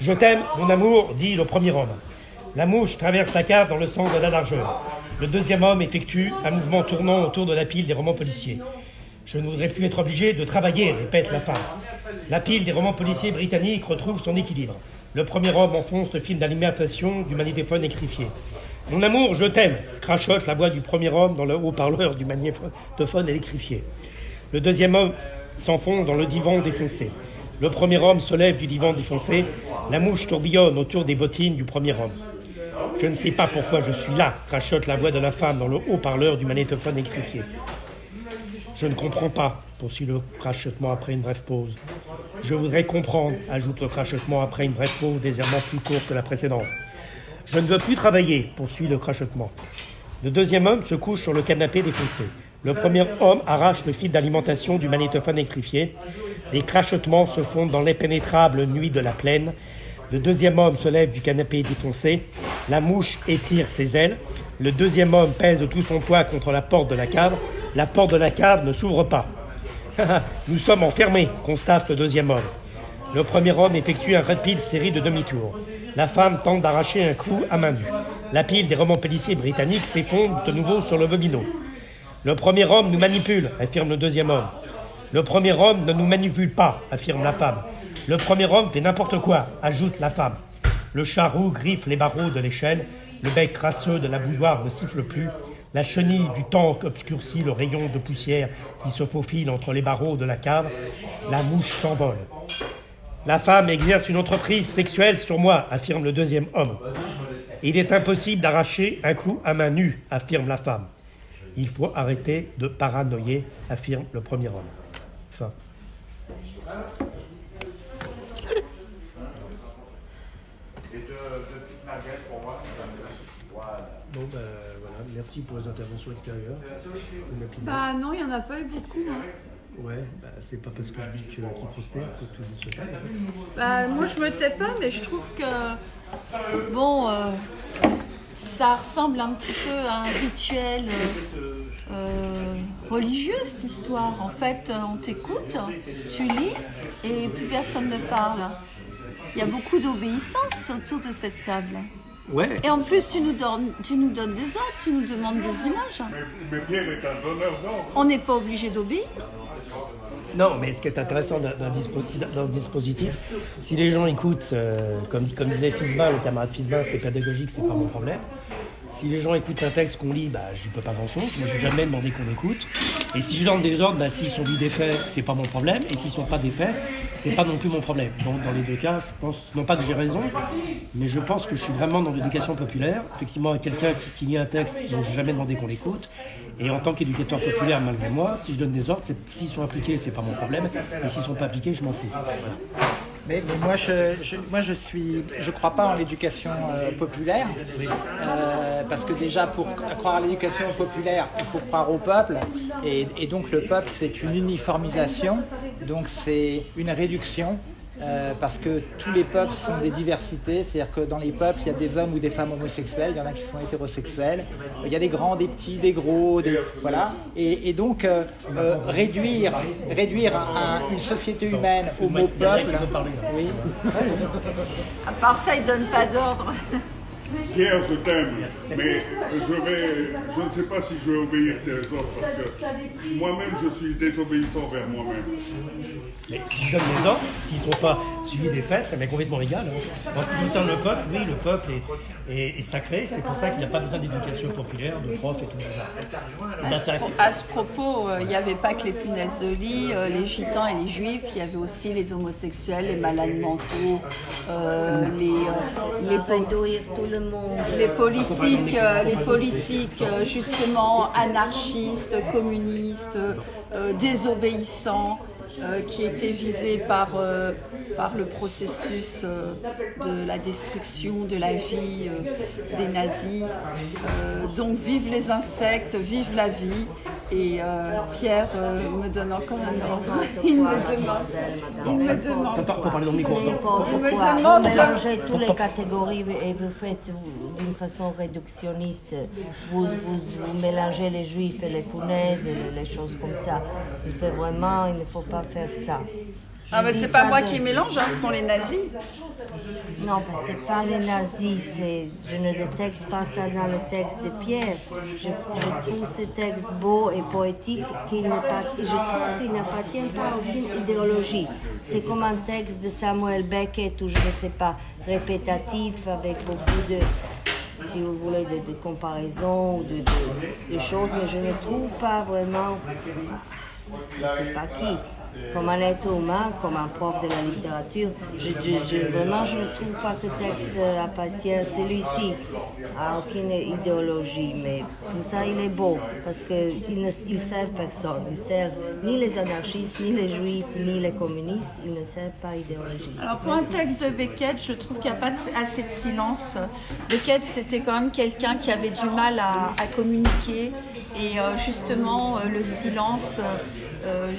Je t'aime, mon amour, dit le premier homme. La mouche traverse la cave dans le sens de la largeur. Le deuxième homme effectue un mouvement tournant autour de la pile des romans policiers. Je ne voudrais plus être obligé de travailler, répète la femme. La pile des romans policiers britanniques retrouve son équilibre. Le premier homme enfonce le film d'alimentation du magnétophone écrifié. Mon amour, je t'aime, crachote la voix du premier homme dans le haut-parleur du magnétophone électrifié. Le deuxième homme s'enfonce dans le divan défoncé. Le premier homme se lève du divan défoncé. La mouche tourbillonne autour des bottines du premier homme. Je ne sais pas pourquoi je suis là, crachote la voix de la femme dans le haut-parleur du magnétophone électrifié. Je ne comprends pas, poursuit le crachotement après une brève pause. Je voudrais comprendre, ajoute le crachotement après une brève pause légèrement plus courte que la précédente. Je ne veux plus travailler, poursuit le crachotement. Le deuxième homme se couche sur le canapé défoncé. Le premier homme arrache le fil d'alimentation du magnétophone électrifié. Les crachotements se fondent dans l'impénétrable nuit de la plaine. Le deuxième homme se lève du canapé défoncé. La mouche étire ses ailes. Le deuxième homme pèse tout son poids contre la porte de la cave. La porte de la cave ne s'ouvre pas. Nous sommes enfermés, constate le deuxième homme. Le premier homme effectue un rapide série de demi-tours. La femme tente d'arracher un clou à main nue. La pile des romans policiers britanniques s'effondre de nouveau sur le vomino. Le premier homme nous manipule, affirme le deuxième homme. Le premier homme ne nous manipule pas, affirme la femme. Le premier homme fait n'importe quoi, ajoute la femme. Le charroux griffe les barreaux de l'échelle. Le bec crasseux de la bouilloire ne siffle plus. La chenille du tank obscurcit le rayon de poussière qui se faufile entre les barreaux de la cave. La mouche s'envole. La femme exerce une entreprise sexuelle sur moi, affirme le deuxième homme. Il est impossible d'arracher un coup à main nue, affirme la femme. Il faut arrêter de paranoïer, affirme le premier homme. Fin. Bon, ben voilà, merci pour les interventions extérieures. Bah non, il n'y en a pas eu beaucoup. hein. Ouais, bah, c'est pas parce que je dis que- qu'il faut se taire que tout le monde se. Bah moi je me tais pas, mais je trouve que bon, euh, ça ressemble un petit peu à un rituel euh, euh, religieux cette histoire. En fait, euh, on t'écoute, tu lis et plus personne ne parle. Il y a beaucoup d'obéissance autour de cette table. Ouais, Et en plus, tu nous donnes, tu nous donnes des ordres, tu nous demandes des images. Mais Pierre est un donneur d'ordre. On n'est pas obligé d'obéir. Non, mais ce qui est intéressant dans, dans dispo- dans ce dispositif, si les gens écoutent, euh, comme, comme disait Fisbin, le camarade Fisbin, c'est pédagogique, c'est pas mon problème. Si les gens écoutent un texte qu'on lit, bah, j'y peux pas grand-chose. Moi, j'ai jamais demandé qu'on écoute. Et si je donne des ordres, bah, s'ils sont lus des faits, c'est pas mon problème. Et s'ils sont pas des faits, c'est pas non plus mon problème. Donc, dans les deux cas, je pense, non pas que j'ai raison, mais je pense que je suis vraiment dans l'éducation populaire. Effectivement, quelqu'un qui, lit un texte dont j'ai jamais demandé qu'on l'écoute. Et en tant qu'éducateur populaire, malgré moi, si je donne des ordres, s'ils sont appliqués, c'est pas mon problème. Et s'ils sont pas appliqués, je m'en fous. Mais, moi, je, je- moi, je suis, je crois pas en l'éducation euh, populaire, Euh, parce que déjà, pour croire à l'éducation populaire, il faut croire au peuple, et donc le peuple, c'est une uniformisation, donc c'est une réduction. Euh, parce que tous les peuples sont des diversités, c'est-à-dire que dans les peuples, il y a des hommes ou des femmes homosexuels, il y en a qui sont hétérosexuels, il y a des grands, des petits, des gros, des, voilà. Et, donc euh, euh, réduire, réduire un- une société humaine au mot peuple, oui, À part ça, ils donnent pas d'ordre. Pierre, je t'aime, mais je vais, je ne sais pas si je vais obéir tes ordres parce que moi-même je suis désobéissant vers moi-même. Mais si je donne les ordres, s'ils ne sont pas suivis des faits, ça m'est complètement égal. hein. En ce qui concerne le peuple, oui, le peuple est, est- est sacré. C'est pour ça qu'il n'y a pas besoin d'éducation populaire, de profs et tout ça. À ce, pro- à ce propos, euh, il n'y avait pas que les punaises de lit, euh, les gitans et les juifs, il y avait aussi les homosexuels, les malades mentaux, euh, les, euh, les, les politiques, euh, les politiques euh, justement anarchistes, communistes, euh, désobéissants, euh, qui étaient visés par, euh, par le processus euh, de la destruction de la vie euh, des nazis. Euh, donc vive les insectes, vive la vie. Et euh, Pierre euh, me donne encore un ordre. Il me demande. Il me demande. Attends, parler dans le micro. me demande Vous mélangez toutes les catégories et vous faites d'une façon réductionniste. Vous, vous, vous mélangez les juifs et les punaises et les choses comme ça. Il faut vraiment, il ne faut pas faire ça. Ah, mais c'est pas moi de- qui mélange, hein, ce sont les nazis. Non, que c'est pas les nazis, c'est, je ne détecte pas ça dans le texte de Pierre. Je, je trouve ce texte beau et poétique n'est pas, je trouve qu'il n'appartient pas à aucune idéologie. C'est comme un texte de Samuel Beckett ou je ne sais pas, répétatif avec beaucoup de, si vous voulez, de, de comparaisons ou de, de- de choses, mais je ne trouve pas vraiment, je ne sais pas qui, comme un être humain, comme un prof de la littérature. Je, je- je- vraiment, je ne trouve pas que le texte appartient, celui-ci, à aucune idéologie, mais tout ça, il est beau, parce qu'il ne il sert personne. Il sert ni les anarchistes, ni les juifs, ni les communistes, il ne sert pas idéologie. Alors pour un texte de Beckett, je trouve qu'il n'y a pas assez de silence. Beckett, c'était quand même quelqu'un qui avait du mal à, à communiquer et euh, justement euh, le silence euh, euh,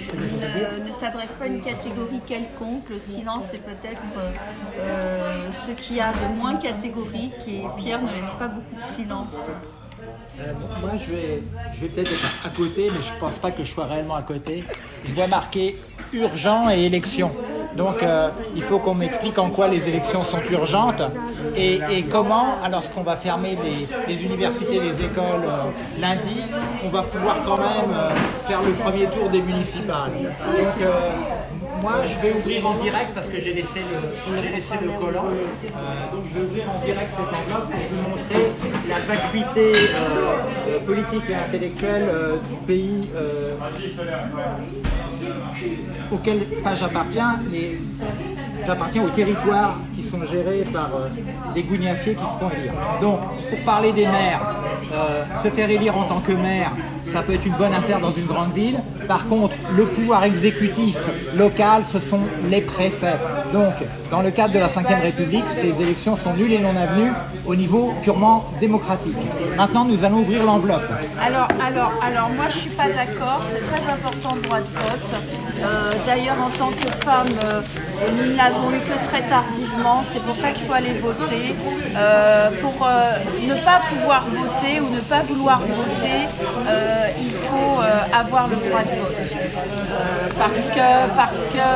ne, ne s'adresse pas à une catégorie quelconque. Le silence est peut-être euh, euh, ce qu'il y a de moins catégorique et Pierre ne laisse pas beaucoup de silence. Euh, moi, je vais, je vais peut-être être à côté, mais je pense pas que je sois réellement à côté. Je vois marqué urgent et élection. Donc, euh, il faut qu'on m'explique en quoi les élections sont urgentes et, comment, alors qu'on va fermer les, les universités, les écoles euh, lundi, on va pouvoir quand même faire le premier tour des municipales. Donc, moi, je vais ouvrir en direct parce que j'ai laissé le, laissé le collant. Donc, je vais ouvrir en direct cette enveloppe pour vous montrer la vacuité euh, euh, politique et intellectuelle euh, du pays auquel pas j'appartiens, mais j'appartiens aux territoires qui sont gérés par des gougnafiers qui se font élire. Donc, pour parler des maires, se faire élire en tant que maire, ça peut être une bonne affaire dans une grande ville. Par contre, le pouvoir exécutif local, ce sont les préfets. Donc, dans le cadre de la Ve République, ces élections sont nulles et non avenues au niveau purement démocratique. Maintenant, nous allons ouvrir l'enveloppe. Alors, alors, alors, moi je suis pas d'accord. C'est très important le droit de vote. Euh, D'ailleurs, en tant que femme, euh, nous ne l'avons eu que très tardivement. C'est pour ça qu'il faut aller voter. Euh, pour ne pas pouvoir voter ou ne pas vouloir voter, il faut avoir le droit de vote. Parce que parce que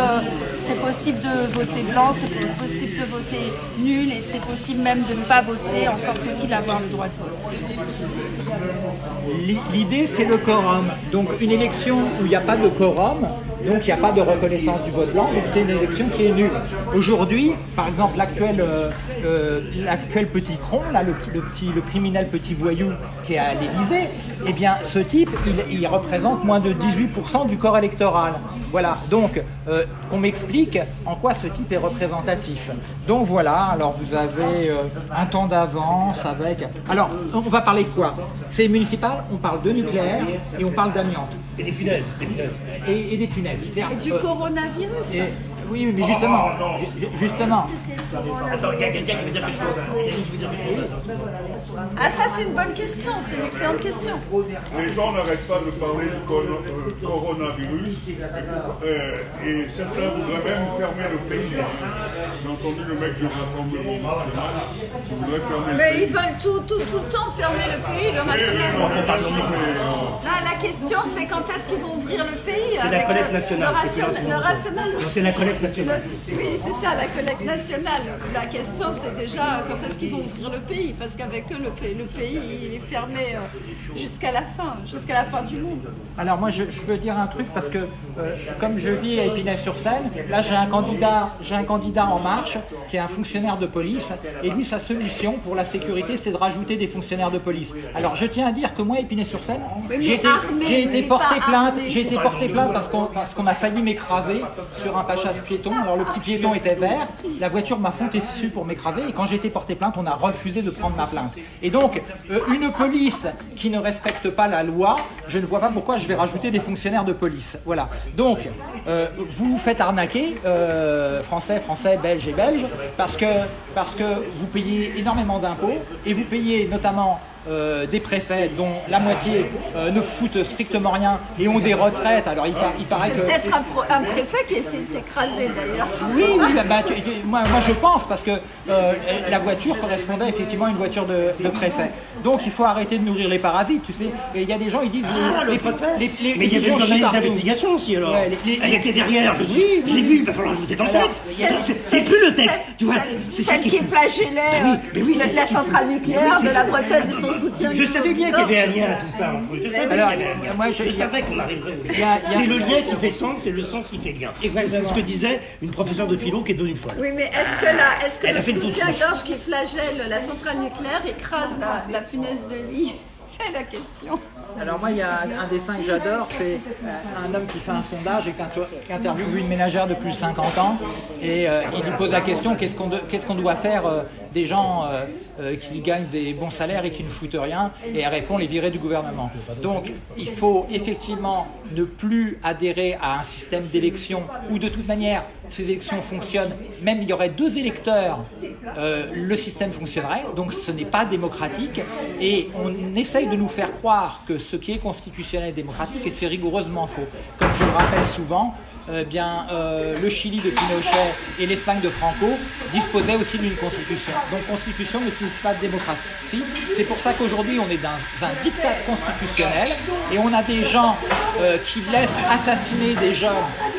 c'est possible de voter blanc, c'est possible de voter nul et c'est possible même de ne pas voter. Encore faut-il avoir le droit de vote. L'i- L'idée, c'est le quorum. Donc, une élection où il n'y a pas de quorum, donc il n'y a pas de reconnaissance du vote blanc, donc c'est une élection qui est nulle. Aujourd'hui, par exemple, l'actuel euh, euh, petit cron, le, petit, criminel petit voyou qui est à l'Élysée, eh bien, ce type, il, il représente moins de 18% du corps électoral. Voilà. Donc, euh, qu'on m'explique en quoi ce type est représentatif. Donc voilà. Alors, vous avez euh, un temps d'avance avec. Alors, on va parler de quoi? C'est municipal. On parle de nucléaire et on parle d'amiante Et des punaises, des punaises. et, et des punaises. C'est-à-dire, Du euh, coronavirus et- oui, mais justement, ju- ju- justement, Attends, il y a quelqu'un qui veut dire quelque chose. Quelque chose. Ah ça c'est une bonne question, c'est une excellente question. Les gens n'arrêtent pas de parler du euh, coronavirus euh, et certains voudraient même fermer le pays. J'ai entendu le mec du Rassemblement national qui voudrait fermer le Mais pays. ils veulent tout, tout, tout le temps fermer le pays, le euh, Là, la question c'est quand est-ce qu'ils vont ouvrir le pays C'est la collecte le, nationale, le, c'est ration- plus le. Non, C'est la collecte nationale. Oui, c'est ça, la collecte nationale. La question, c'est déjà quand est-ce qu'ils vont ouvrir le pays? Parce qu'avec eux, le pays, le pays, il est fermé euh, jusqu'à la fin, jusqu'à la fin du monde. Alors moi je, je peux dire un truc parce que euh, comme je vis à Épinay-sur-Seine, là j'ai un candidat, j'ai un candidat en marche qui est un fonctionnaire de police et lui sa solution pour la sécurité c'est de rajouter des fonctionnaires de police. Alors je tiens à dire que moi Épinay-sur-Seine, j'ai été, porté plainte, j'ai été porté plainte parce qu'on parce qu'on a failli m'écraser sur un piéton. Alors le petit piéton était vert, la voiture m'a foncé dessus pour m'écraser et quand j'ai été porté plainte, on a refusé de prendre ma plainte. Et donc euh, une police qui ne respecte pas la loi, je ne vois pas pourquoi je vais rajouter des fonctionnaires de police. Voilà. Donc euh, vous vous faites arnaquer, euh, français, français, belges et belges, parce que parce que vous payez énormément d'impôts et vous payez notamment euh, des préfets dont la moitié euh, ne foutent strictement rien et ont des retraites. Alors il, par- il paraît C'est peut-être un, préfet qui essaie de t'écraser d'ailleurs. oui, oui, bah, bah, tu- tu- moi, moi je pense parce que euh, la voiture correspondait effectivement à une voiture de, de préfet. Donc il faut arrêter de nourrir les parasites, tu sais. Et il y a des gens, ils disent. Ah, les, le préfet les- les- Mais il y les avait une gens chient journaliste partout. d'investigation aussi alors. Ouais, les- les- Elle était derrière, je, Oui, je l'ai vu, il va falloir ajouter dans le texte. a- C'est- plus le texte, Celle- tu vois. celle- c'est Celle qui est- flagellait Bah oui, euh, c'est la, centrale nucléaire de la. Bretagne et son soutien. Je savais bien qu'il y avait un lien à tout ça entre eux. Je savais Alors, qu'il y avait un lien. moi, je- je savais qu'on arriverait a- a- C'est le lien qui fait sens, c'est le sens qui fait lien. C'est ce que disait une professeure de philo qui est devenue folle. Oui, mais est-ce que, la, est-ce que Elle a le soutien-gorge qui flagelle la centrale nucléaire écrase la, punaise de lit C'est la question. Alors moi, il y a un dessin que j'adore, c'est euh, un homme qui fait un sondage et qui inter- qui interviewe une ménagère de plus de 50 ans et euh, il lui pose la question qu'est-ce qu'on doit faire euh, des gens qui gagnent des bons salaires et qui ne foutent rien? Et elle répond les virer du gouvernement. Donc il faut effectivement ne plus adhérer à un système d'élection où de toute manière ces élections fonctionnent, même il y aurait deux électeurs, euh, le système fonctionnerait, donc ce n'est pas démocratique et on essaye de nous faire croire que ce qui est constitutionnel est démocratique et c'est rigoureusement faux. Comme je le rappelle souvent, euh, bien, euh, le Chili de Pinochet et l'Espagne de Franco disposaient aussi d'une constitution. Donc constitution ne signifie pas démocratie. C'est pour ça qu'aujourd'hui on est dans un diktat constitutionnel et on a des gens euh, qui laissent assassiner des jeunes.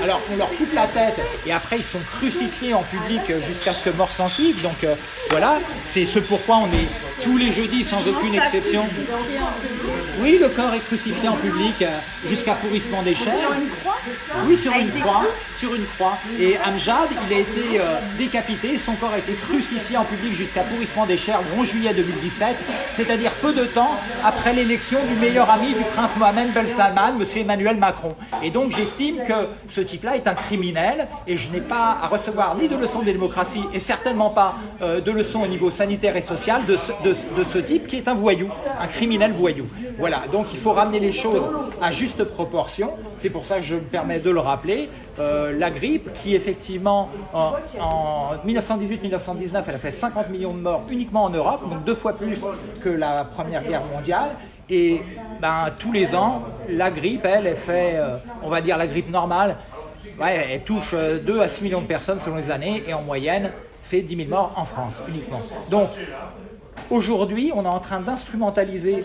Alors on leur coupe la tête et après ils sont crucifiés en public jusqu'à ce que mort s'en suive. Donc euh, voilà, c'est ce pourquoi on est tous les jeudis sans aucune exception. Oui, le corps est crucifié en public jusqu'à pourrissement des chairs. Sur une croix? Oui, sur Avec une des Sur une croix. Et Amjad, il a été euh, décapité, son corps a été crucifié en public jusqu'à pourrissement des chairs le 11 juillet 2017, c'est-à-dire peu de temps après l'élection du meilleur ami du prince Mohamed Ben Salman, M. Emmanuel Macron. Et donc j'estime que ce type-là est un criminel et je n'ai pas à recevoir ni de leçons de démocratie et certainement pas euh, de leçons au niveau sanitaire et social de ce type qui est un voyou, un criminel voyou. Voilà, donc il faut ramener les choses à juste proportion. C'est pour ça que je me permets de le rappeler. Euh, la grippe, qui effectivement en, en 1918-1919, elle a fait 50 millions de morts uniquement en Europe, donc deux fois plus que la Première Guerre mondiale. Et ben, tous les ans, la grippe, elle, elle fait, euh, on va dire la grippe normale, elle touche euh, 2 à 6 millions de personnes selon les années, et en moyenne, c'est 10 000 morts en France uniquement. Donc, aujourd'hui, on est en train d'instrumentaliser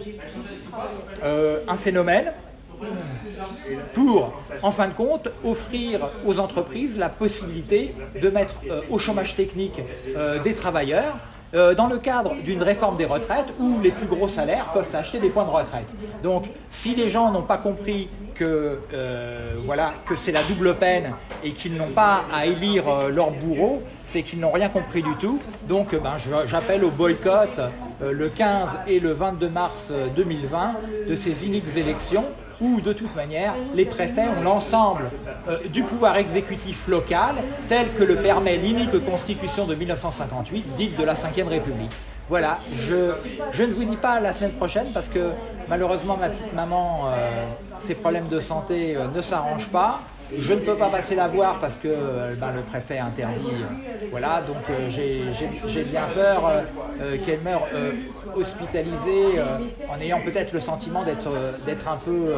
euh, un phénomène pour, en fin de compte, offrir aux entreprises la possibilité de mettre euh, au chômage technique euh, des travailleurs euh, dans le cadre d'une réforme des retraites où les plus gros salaires peuvent s'acheter des points de retraite. Donc, si les gens n'ont pas compris que, voilà, que c'est la double peine et qu'ils n'ont pas à élire leur bourreau, c'est qu'ils n'ont rien compris du tout. Donc, ben, j'appelle au boycott le 15 et le 22 mars euh, 2020 de ces iniques élections où de toute manière les préfets ont l'ensemble euh, du pouvoir exécutif local tel que le permet l'inique constitution de 1958 dite de la Ve République. Voilà, je, je ne vous dis pas la semaine prochaine parce que malheureusement ma petite maman, euh, ses problèmes de santé euh, ne s'arrangent pas. Je ne peux pas passer la voir parce que euh, ben, le préfet interdit. euh, voilà, donc euh, j'ai bien peur qu'elle meure hospitalisée en ayant peut-être le sentiment d'être un peu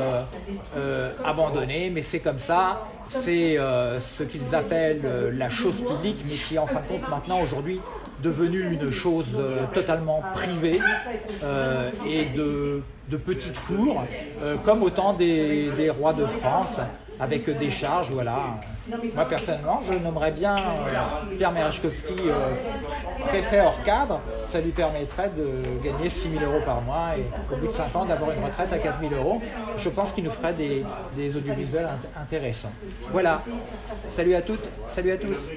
abandonnée, mais c'est comme ça. C'est ce qu'ils appellent la chose publique, mais qui en fin de compte maintenant aujourd'hui devenue une chose totalement privée et de, de petites cours, comme au temps des rois de France, avec des charges, voilà. Moi personnellement, je nommerais bien euh, Pierre Merechkowski euh, préfet hors cadre, ça lui permettrait de gagner 6 000 euros par mois et au bout de 5 ans d'avoir une retraite à 4 000 euros. Je pense qu'il nous ferait des, audiovisuels int- intéressants. Voilà, salut à toutes, salut à tous.